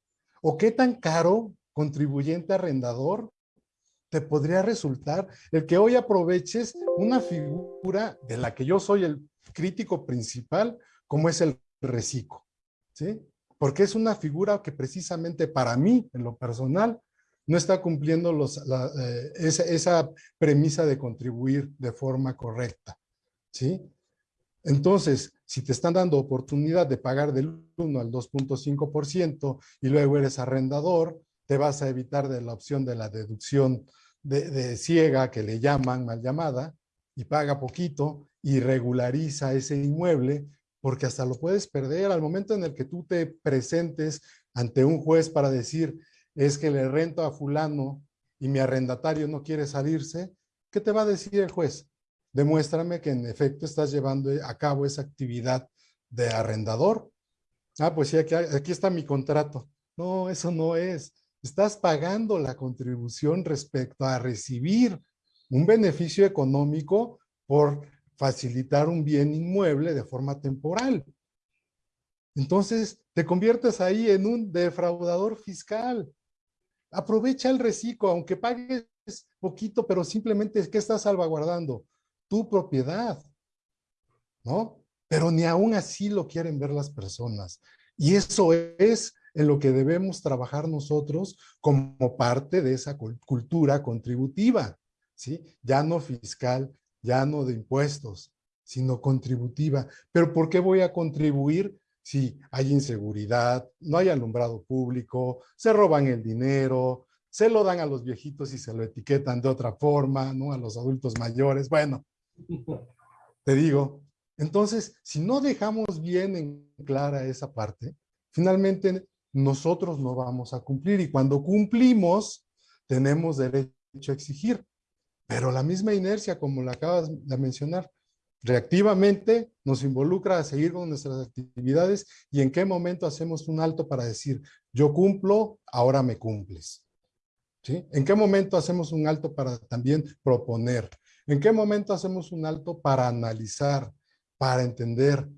O qué tan caro, contribuyente arrendador, te podría resultar el que hoy aproveches una figura de la que yo soy el crítico principal, como es el reciclo, ¿sí? Porque es una figura que precisamente para mí, en lo personal, no está cumpliendo eh, esa, premisa de contribuir de forma correcta, ¿sí? Entonces, si te están dando oportunidad de pagar del 1 al 2.5% y luego eres arrendador, te vas a evitar de la opción de la deducción de, de ciega, que le llaman mal llamada, y paga poquito y regulariza ese inmueble, porque hasta lo puedes perder al momento en el que tú te presentes ante un juez para decir, es que le rento a fulano y mi arrendatario no quiere salirse, ¿qué te va a decir el juez? Demuéstrame que en efecto estás llevando a cabo esa actividad de arrendador. Ah, pues sí, aquí, aquí está mi contrato. No, eso no es. Estás pagando la contribución respecto a recibir un beneficio económico por facilitar un bien inmueble de forma temporal. Entonces, te conviertes ahí en un defraudador fiscal. Aprovecha el reciclo, aunque pagues poquito, pero simplemente que estás salvaguardando tu propiedad, ¿no? Pero ni aún así lo quieren ver las personas. Y eso es en lo que debemos trabajar nosotros como parte de esa cultura contributiva, ¿sí? Ya no fiscal, ya no de impuestos, sino contributiva. ¿Pero por qué voy a contribuir si hay inseguridad, no hay alumbrado público, se roban el dinero, se lo dan a los viejitos y se lo etiquetan de otra forma, ¿no? A los adultos mayores. Bueno, (laughs) te digo, entonces, si no dejamos bien en clara esa parte, finalmente nosotros no vamos a cumplir y cuando cumplimos, tenemos derecho a exigir. Pero la misma inercia, como la acabas de mencionar, reactivamente nos involucra a seguir con nuestras actividades y en qué momento hacemos un alto para decir, yo cumplo, ahora me cumples. ¿Sí? ¿En qué momento hacemos un alto para también proponer? ¿En qué momento hacemos un alto para analizar, para entender?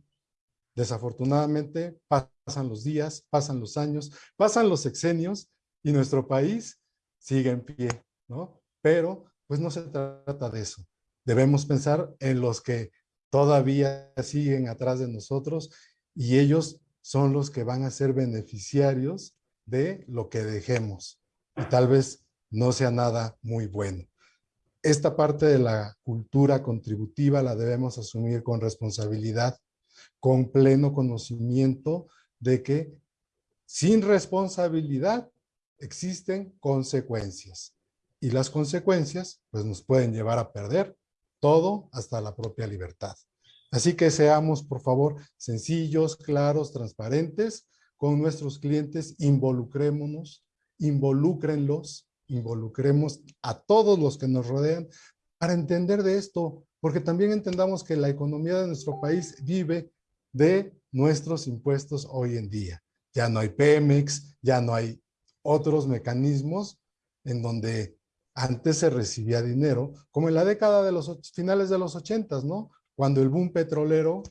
Desafortunadamente pasan los días, pasan los años, pasan los sexenios y nuestro país sigue en pie, ¿no? Pero pues no se trata de eso. Debemos pensar en los que todavía siguen atrás de nosotros y ellos son los que van a ser beneficiarios de lo que dejemos. Y tal vez no sea nada muy bueno. Esta parte de la cultura contributiva la debemos asumir con responsabilidad, con pleno conocimiento de que sin responsabilidad existen consecuencias y las consecuencias pues nos pueden llevar a perder todo hasta la propia libertad. Así que seamos, por favor, sencillos, claros, transparentes con nuestros clientes, involucrémonos, involúcrenlos, involucremos a todos los que nos rodean para entender de esto, porque también entendamos que la economía de nuestro país vive de nuestros impuestos hoy en día. Ya no hay Pemex, ya no hay otros mecanismos en donde antes se recibía dinero, como en la década de los finales de los ochentas, ¿no? Cuando el boom petrolero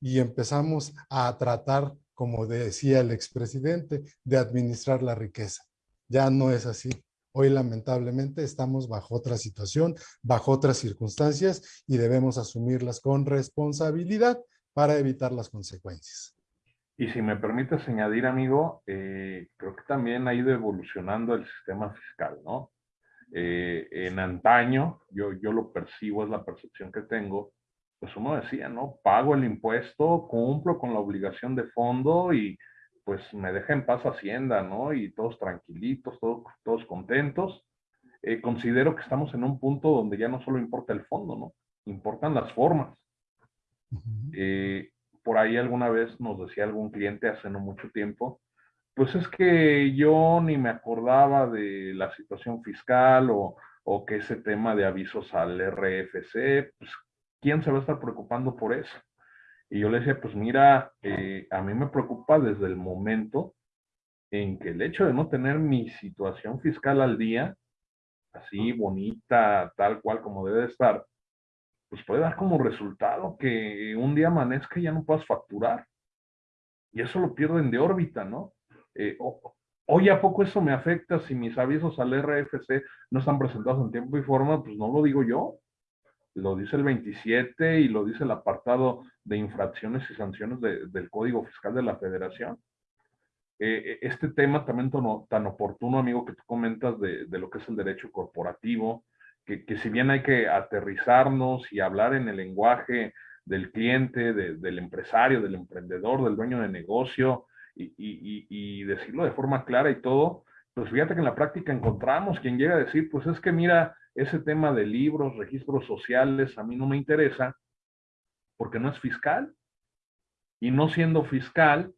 y empezamos a tratar, como decía el expresidente, de administrar la riqueza. Ya no es así. Hoy lamentablemente estamos bajo otra situación, bajo otras circunstancias y debemos asumirlas con responsabilidad para evitar las consecuencias. Y si me permites añadir, amigo, eh, creo que también ha ido evolucionando el sistema fiscal, ¿no? Eh, en antaño, yo, yo lo percibo, es la percepción que tengo, pues uno decía, ¿no? Pago el impuesto, cumplo con la obligación de fondo y pues me deja en paz Hacienda, ¿no? Y todos tranquilitos, todos, todos contentos. Eh, considero que estamos en un punto donde ya no solo importa el fondo, ¿no? Importan las formas. Eh, por ahí alguna vez nos decía algún cliente hace no mucho tiempo, pues es que yo ni me acordaba de la situación fiscal o, o que ese tema de avisos al RFC, pues ¿quién se va a estar preocupando por eso? Y yo le decía, pues mira, eh, a mí me preocupa desde el momento en que el hecho de no tener mi situación fiscal al día, así bonita, tal cual como debe estar, pues puede dar como resultado que un día amanezca y ya no puedas facturar. Y eso lo pierden de órbita, ¿no? Eh, hoy a poco eso me afecta si mis avisos al RFC no están presentados en tiempo y forma, pues no lo digo yo. Lo dice el 27 y lo dice el apartado de infracciones y sanciones del Código Fiscal de la Federación. Eh, este tema también tan, oportuno, amigo, que tú comentas de, de, lo que es el derecho corporativo, que, si bien hay que aterrizarnos y hablar en el lenguaje del cliente, del empresario, del emprendedor, del dueño de negocio, y, decirlo de forma clara y todo, pues fíjate que en la práctica encontramos quien llega a decir, pues es que mira, ese tema de libros, registros sociales, a mí no me interesa, porque no es fiscal. Y no siendo fiscal,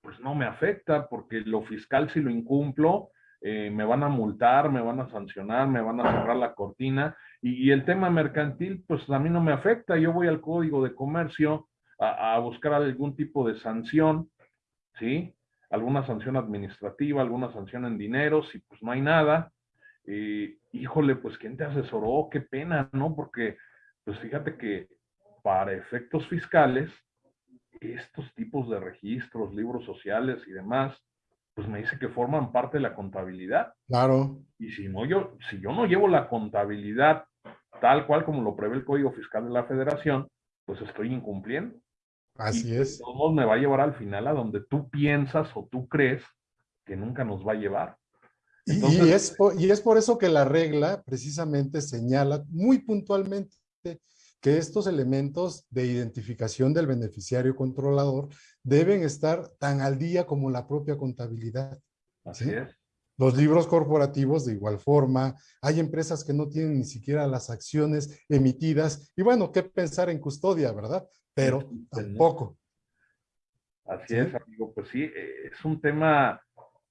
pues no me afecta, porque lo fiscal si lo incumplo, eh, me van a multar, me van a sancionar, me van a cerrar la cortina. Y, el tema mercantil, pues a mí no me afecta. Yo voy al código de comercio a, buscar algún tipo de sanción, ¿sí? Alguna sanción administrativa, alguna sanción en dinero, si pues no hay nada. Eh, híjole, pues ¿quién te asesoró? Qué pena, ¿no? Porque, pues fíjate que para efectos fiscales, estos tipos de registros, libros sociales y demás, pues me dice que forman parte de la contabilidad. Claro. Y si no, yo, si yo no llevo la contabilidad tal cual como lo prevé el Código Fiscal de la Federación, pues estoy incumpliendo. Así es. Todo me va a llevar al final a donde tú piensas o tú crees que nunca nos va a llevar. y, es y es por eso que la regla precisamente señala muy puntualmente que estos elementos de identificación del beneficiario controlador deben estar tan al día como la propia contabilidad. Así es. Los libros corporativos de igual forma, hay empresas que no tienen ni siquiera las acciones emitidas y bueno, qué pensar en custodia, ¿verdad? Pero tampoco. Así es, amigo, pues sí, eh, es un tema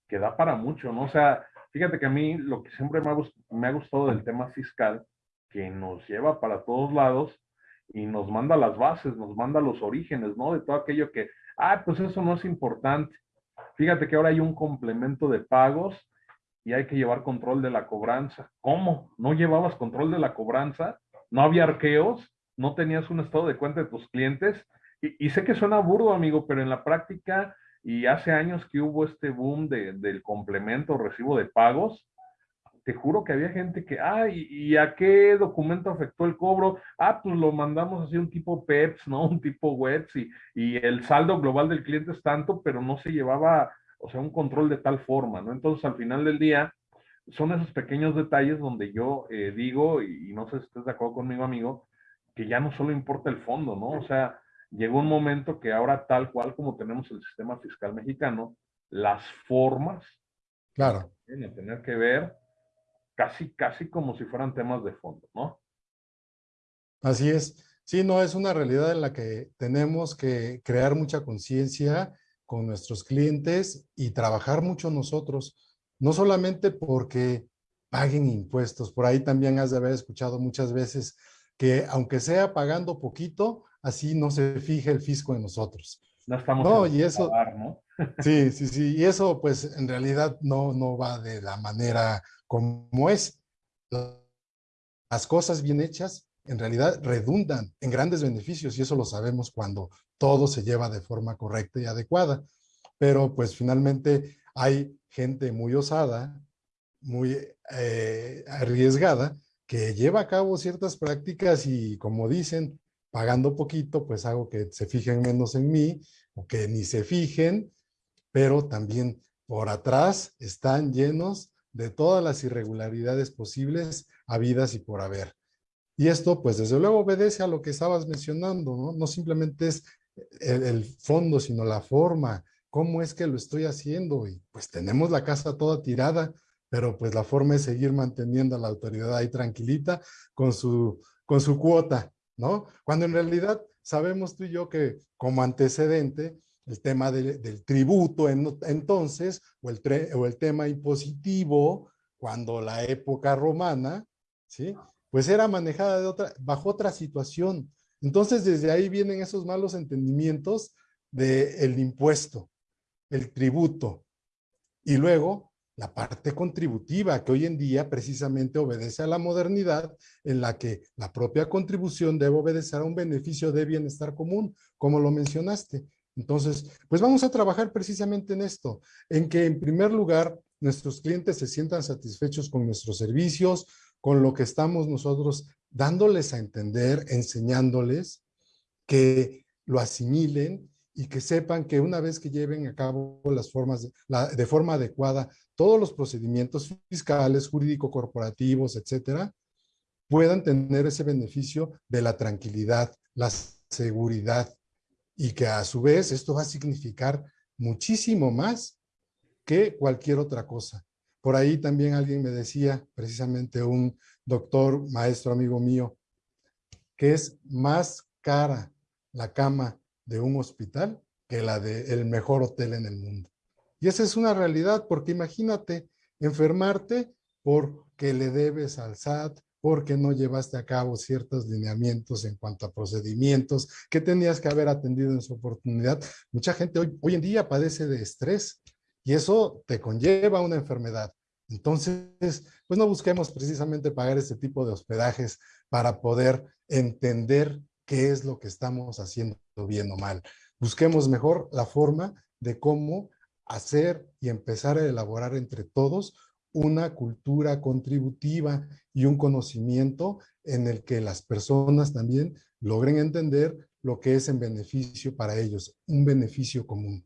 que da para mucho, ¿no? O sea, fíjate que a mí lo que siempre me ha, me ha gustado del tema fiscal que nos lleva para todos lados y nos manda las bases, nos manda los orígenes, ¿no? De todo aquello que, ah, pues eso no es importante. Fíjate que ahora hay un complemento de pagos y hay que llevar control de la cobranza. ¿Cómo? ¿No llevabas control de la cobranza? ¿No había arqueos? ¿No tenías un estado de cuenta de tus clientes? Y, y sé que suena burdo, amigo, pero en la práctica, y hace años que hubo este boom de, del complemento recibo de pagos, te juro que había gente que, ah, ¿y, a qué documento afectó el cobro? Ah, pues lo mandamos así un tipo PEPS, ¿no? (laughs) Un tipo WETS y, y el saldo global del cliente es tanto, pero no se llevaba, o sea, un control de tal forma, ¿no? Entonces, al final del día, son esos pequeños detalles donde yo eh, digo, y, no sé si estás de acuerdo conmigo, amigo, que ya no solo importa el fondo, ¿no? O sea, llegó un momento que ahora, tal cual como tenemos el sistema fiscal mexicano, las formas claro. tienen que tener que ver casi, casi como si fueran temas de fondo, ¿no? Así es. Sí, no, es una realidad en la que tenemos que crear mucha conciencia con nuestros clientes y trabajar mucho nosotros, no solamente porque paguen impuestos, por ahí también has de haber escuchado muchas veces que aunque sea pagando poquito, así no se fije el fisco en nosotros. No estamos no, y eso, ¿no? (laughs) sí, sí, sí, y eso pues en realidad no, no va de la manera como es. Las cosas bien hechas en realidad redundan en grandes beneficios y eso lo sabemos cuando todo se lleva de forma correcta y adecuada. Pero pues finalmente hay gente muy osada, muy eh, arriesgada, que lleva a cabo ciertas prácticas y como dicen, pagando poquito, pues hago que se fijen menos en mí o que ni se fijen, pero también por atrás están llenos de todas las irregularidades posibles, habidas y por haber. Y esto, pues desde luego obedece a lo que estabas mencionando, ¿no? No simplemente es el, fondo, sino la forma, cómo es que lo estoy haciendo. Y pues tenemos la casa toda tirada, pero pues la forma es seguir manteniendo a la autoridad ahí tranquilita con su, con su cuota, ¿no? Cuando en realidad sabemos tú y yo que como antecedente, el tema del tributo entonces, o el, o el tema impositivo, cuando la época romana, ¿sí? Pues era manejada de otra, bajo otra situación. Entonces, desde ahí vienen esos malos entendimientos del impuesto, el tributo. Y luego, la parte contributiva, que hoy en día precisamente obedece a la modernidad, en la que la propia contribución debe obedecer a un beneficio de bienestar común, como lo mencionaste. Entonces, pues vamos a trabajar precisamente en esto, en que en primer lugar nuestros clientes se sientan satisfechos con nuestros servicios, con lo que estamos nosotros dándoles a entender, enseñándoles, que lo asimilen y que sepan que una vez que lleven a cabo las formas de, forma adecuada todos los procedimientos fiscales, jurídico-corporativos, etcétera, puedan tener ese beneficio de la tranquilidad, la seguridad y que a su vez esto va a significar muchísimo más que cualquier otra cosa. Por ahí también alguien me decía, precisamente un doctor, maestro, amigo mío, que es más cara la cama de un hospital que la del mejor hotel en el mundo. Y esa es una realidad, porque imagínate enfermarte porque le debes al SAT, porque no llevaste a cabo ciertos lineamientos en cuanto a procedimientos que tenías que haber atendido en su oportunidad. Mucha gente hoy, hoy en día padece de estrés y eso te conlleva una enfermedad. Entonces, pues no busquemos precisamente pagar ese tipo de hospedajes para poder entender qué es lo que estamos haciendo bien o mal. Busquemos mejor la forma de cómo hacer y empezar a elaborar entre todos una cultura contributiva y un conocimiento en el que las personas también logren entender lo que es en beneficio para ellos, un beneficio común.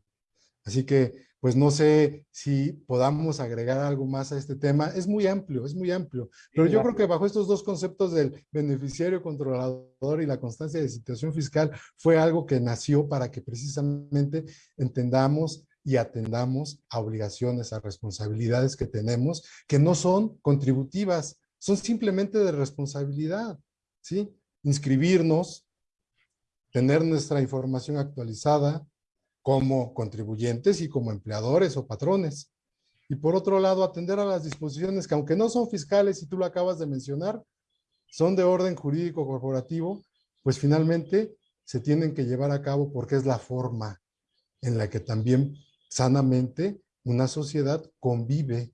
Así que, pues no sé si podamos agregar algo más a este tema. Es muy amplio, es muy amplio. Pero yo creo que bajo estos dos conceptos del beneficiario controlador y la constancia de situación fiscal fue algo que nació para que precisamente entendamos y atendamos a obligaciones, a responsabilidades que tenemos, que no son contributivas, son simplemente de responsabilidad, ¿sí? Inscribirnos, tener nuestra información actualizada, como contribuyentes y como empleadores o patrones. Y por otro lado, atender a las disposiciones que aunque no son fiscales, y tú lo acabas de mencionar, son de orden jurídico corporativo, pues finalmente se tienen que llevar a cabo porque es la forma en la que también sanamente una sociedad convive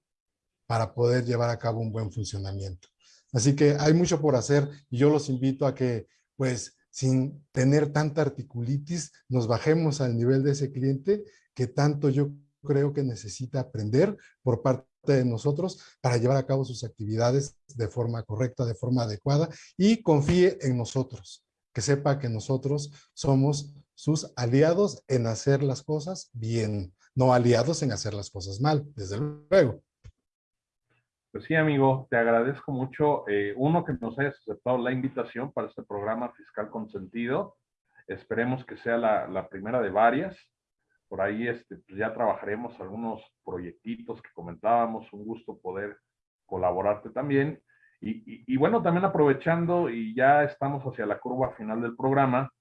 para poder llevar a cabo un buen funcionamiento. Así que hay mucho por hacer y yo los invito a que pues sin tener tanta articulitis, nos bajemos al nivel de ese cliente que tanto yo creo que necesita aprender por parte de nosotros para llevar a cabo sus actividades de forma correcta, de forma adecuada y confíe en nosotros, que sepa que nosotros somos sus aliados en hacer las cosas bien, no aliados en hacer las cosas mal, desde luego. Pues sí, amigo, te agradezco mucho. Eh, uno, que nos hayas aceptado la invitación para este programa Fiscal Consentido. Esperemos que sea la, primera de varias. Por ahí este, pues ya trabajaremos algunos proyectitos que comentábamos. Un gusto poder colaborarte también. Y, y, bueno, también aprovechando y ya estamos hacia la curva final del programa,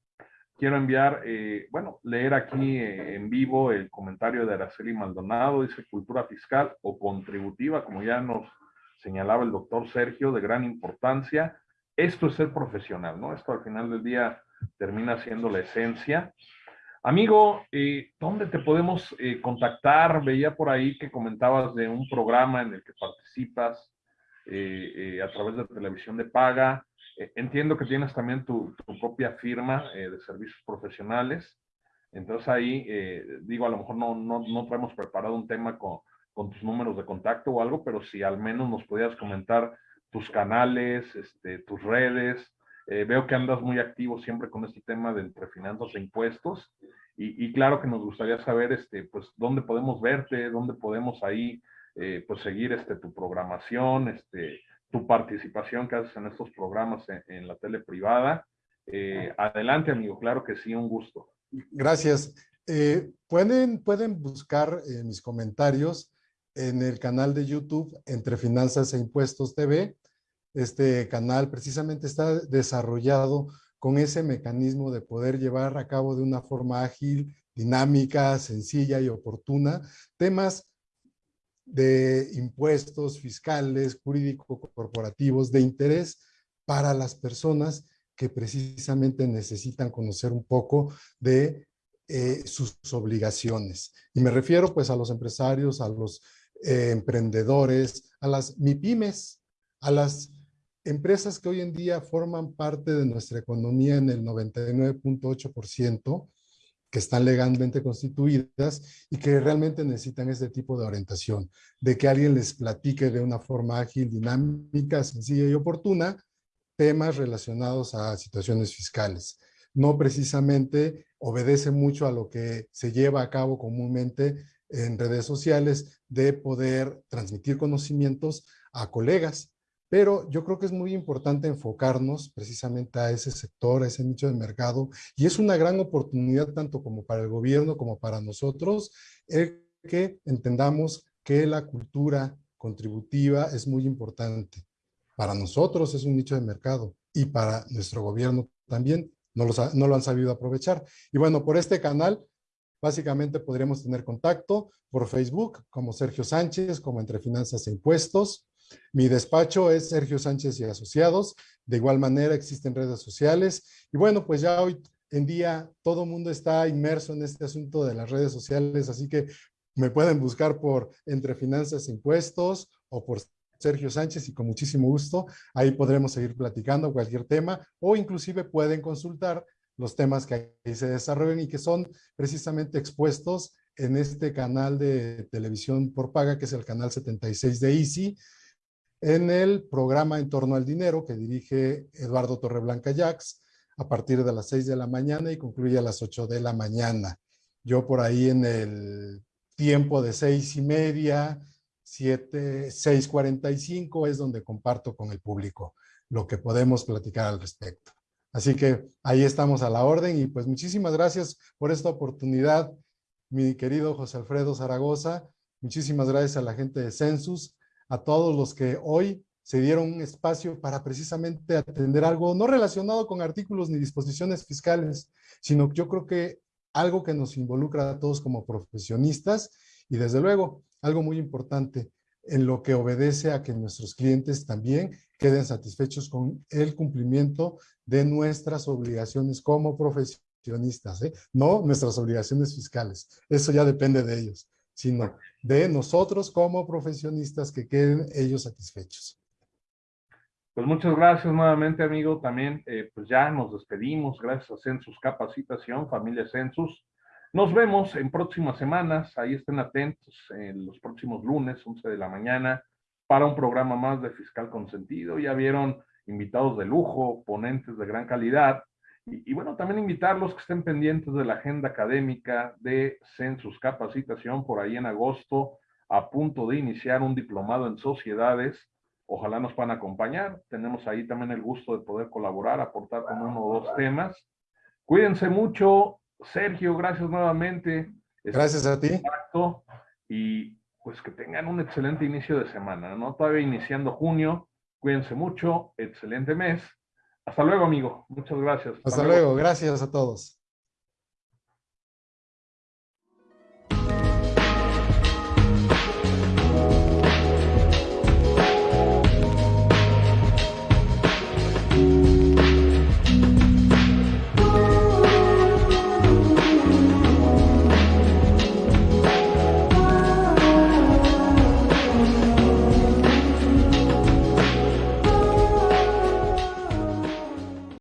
quiero enviar, eh, bueno, leer aquí eh, en vivo el comentario de Araceli Maldonado, dice cultura fiscal o contributiva, como ya nos señalaba el doctor Sergio, de gran importancia. Esto es ser profesional, ¿no? Esto al final del día termina siendo la esencia. Amigo, eh, ¿dónde te podemos contactar? Veía por ahí que comentabas de un programa en el que participas a través de televisión de paga. Eh, entiendo que tienes también tu, propia firma eh, de servicios profesionales. Entonces ahí, eh, digo, a lo mejor no, no, no traemos preparado un tema con, con, tus números de contacto o algo, pero si al menos nos pudieras comentar tus canales, este, tus redes. veo que andas muy activo siempre con este tema de entre finanzas e impuestos. Y, y, claro que nos gustaría saber, este, pues, dónde podemos verte, dónde podemos ahí, pues, seguir este, tu programación, este, tu participación que haces en estos programas en, la tele privada. Eh, adelante, amigo, claro que sí, un gusto. Gracias. Eh, pueden, pueden buscar eh, mis comentarios en el canal de YouTube Entre Finanzas e Impuestos TV. Este canal precisamente está desarrollado con ese mecanismo de poder llevar a cabo de una forma ágil, dinámica, sencilla y oportuna temas de impuestos fiscales, jurídico-corporativos, de interés para las personas que precisamente necesitan conocer un poco de eh, sus obligaciones. Y me refiero pues a los empresarios, a los eh, emprendedores, a las MIPIMES, a las empresas que hoy en día forman parte de nuestra economía en el 99.8%, que están legalmente constituidas y que realmente necesitan este tipo de orientación, de que alguien les platique de una forma ágil, dinámica, sencilla y oportuna temas relacionados a situaciones fiscales. No precisamente obedece mucho a lo que se lleva a cabo comúnmente en redes sociales de poder transmitir conocimientos a colegas, pero yo creo que es muy importante enfocarnos precisamente a ese sector, a ese nicho de mercado, y es una gran oportunidad tanto como para el gobierno como para nosotros, el que entendamos que la cultura contributiva es muy importante. Para nosotros es un nicho de mercado y para nuestro gobierno también no lo, no lo han sabido aprovechar. Y bueno, por este canal básicamente podríamos tener contacto por Facebook como Sergio Sánchez, como Entre Finanzas e Impuestos, mi despacho es Sergio Sánchez y Asociados. De igual manera existen redes sociales. Y bueno, pues ya hoy en día todo el mundo está inmerso en este asunto de las redes sociales, así que me pueden buscar por Entre Finanzas e Impuestos o por Sergio Sánchez y con muchísimo gusto ahí podremos seguir platicando cualquier tema o inclusive pueden consultar los temas que ahí se desarrollan y que son precisamente expuestos en este canal de televisión por paga que es el canal 76 de Easy en el programa En torno al dinero que dirige Eduardo Torreblanca Jax a partir de las 6 de la mañana y concluye a las 8 de la mañana. Yo por ahí en el tiempo de seis y media, 7, 6.45 es donde comparto con el público lo que podemos platicar al respecto. Así que ahí estamos a la orden y pues muchísimas gracias por esta oportunidad, mi querido José Alfredo Zaragoza. Muchísimas gracias a la gente de Census a todos los que hoy se dieron un espacio para precisamente atender algo no relacionado con artículos ni disposiciones fiscales, sino yo creo que algo que nos involucra a todos como profesionistas y desde luego algo muy importante en lo que obedece a que nuestros clientes también queden satisfechos con el cumplimiento de nuestras obligaciones como profesionistas, ¿eh? no nuestras obligaciones fiscales. Eso ya depende de ellos sino de nosotros como profesionistas que queden ellos satisfechos. Pues muchas gracias nuevamente, amigo. También, eh, pues ya nos despedimos. Gracias a Census Capacitación, familia Census. Nos vemos en próximas semanas. Ahí estén atentos en los próximos lunes, 11 de la mañana, para un programa más de Fiscal Consentido. Ya vieron invitados de lujo, ponentes de gran calidad. Y, bueno, también invitarlos que estén pendientes de la agenda académica de Census Capacitación por ahí en agosto, a punto de iniciar un diplomado en sociedades. Ojalá nos puedan acompañar. Tenemos ahí también el gusto de poder colaborar, aportar con uno o dos temas. Cuídense mucho. Sergio, gracias nuevamente. Gracias a ti. Y pues que tengan un excelente inicio de semana, ¿no? Todavía iniciando junio. Cuídense mucho. Excelente mes hasta luego, amigo. Muchas gracias. Hasta, luego. Gracias a todos.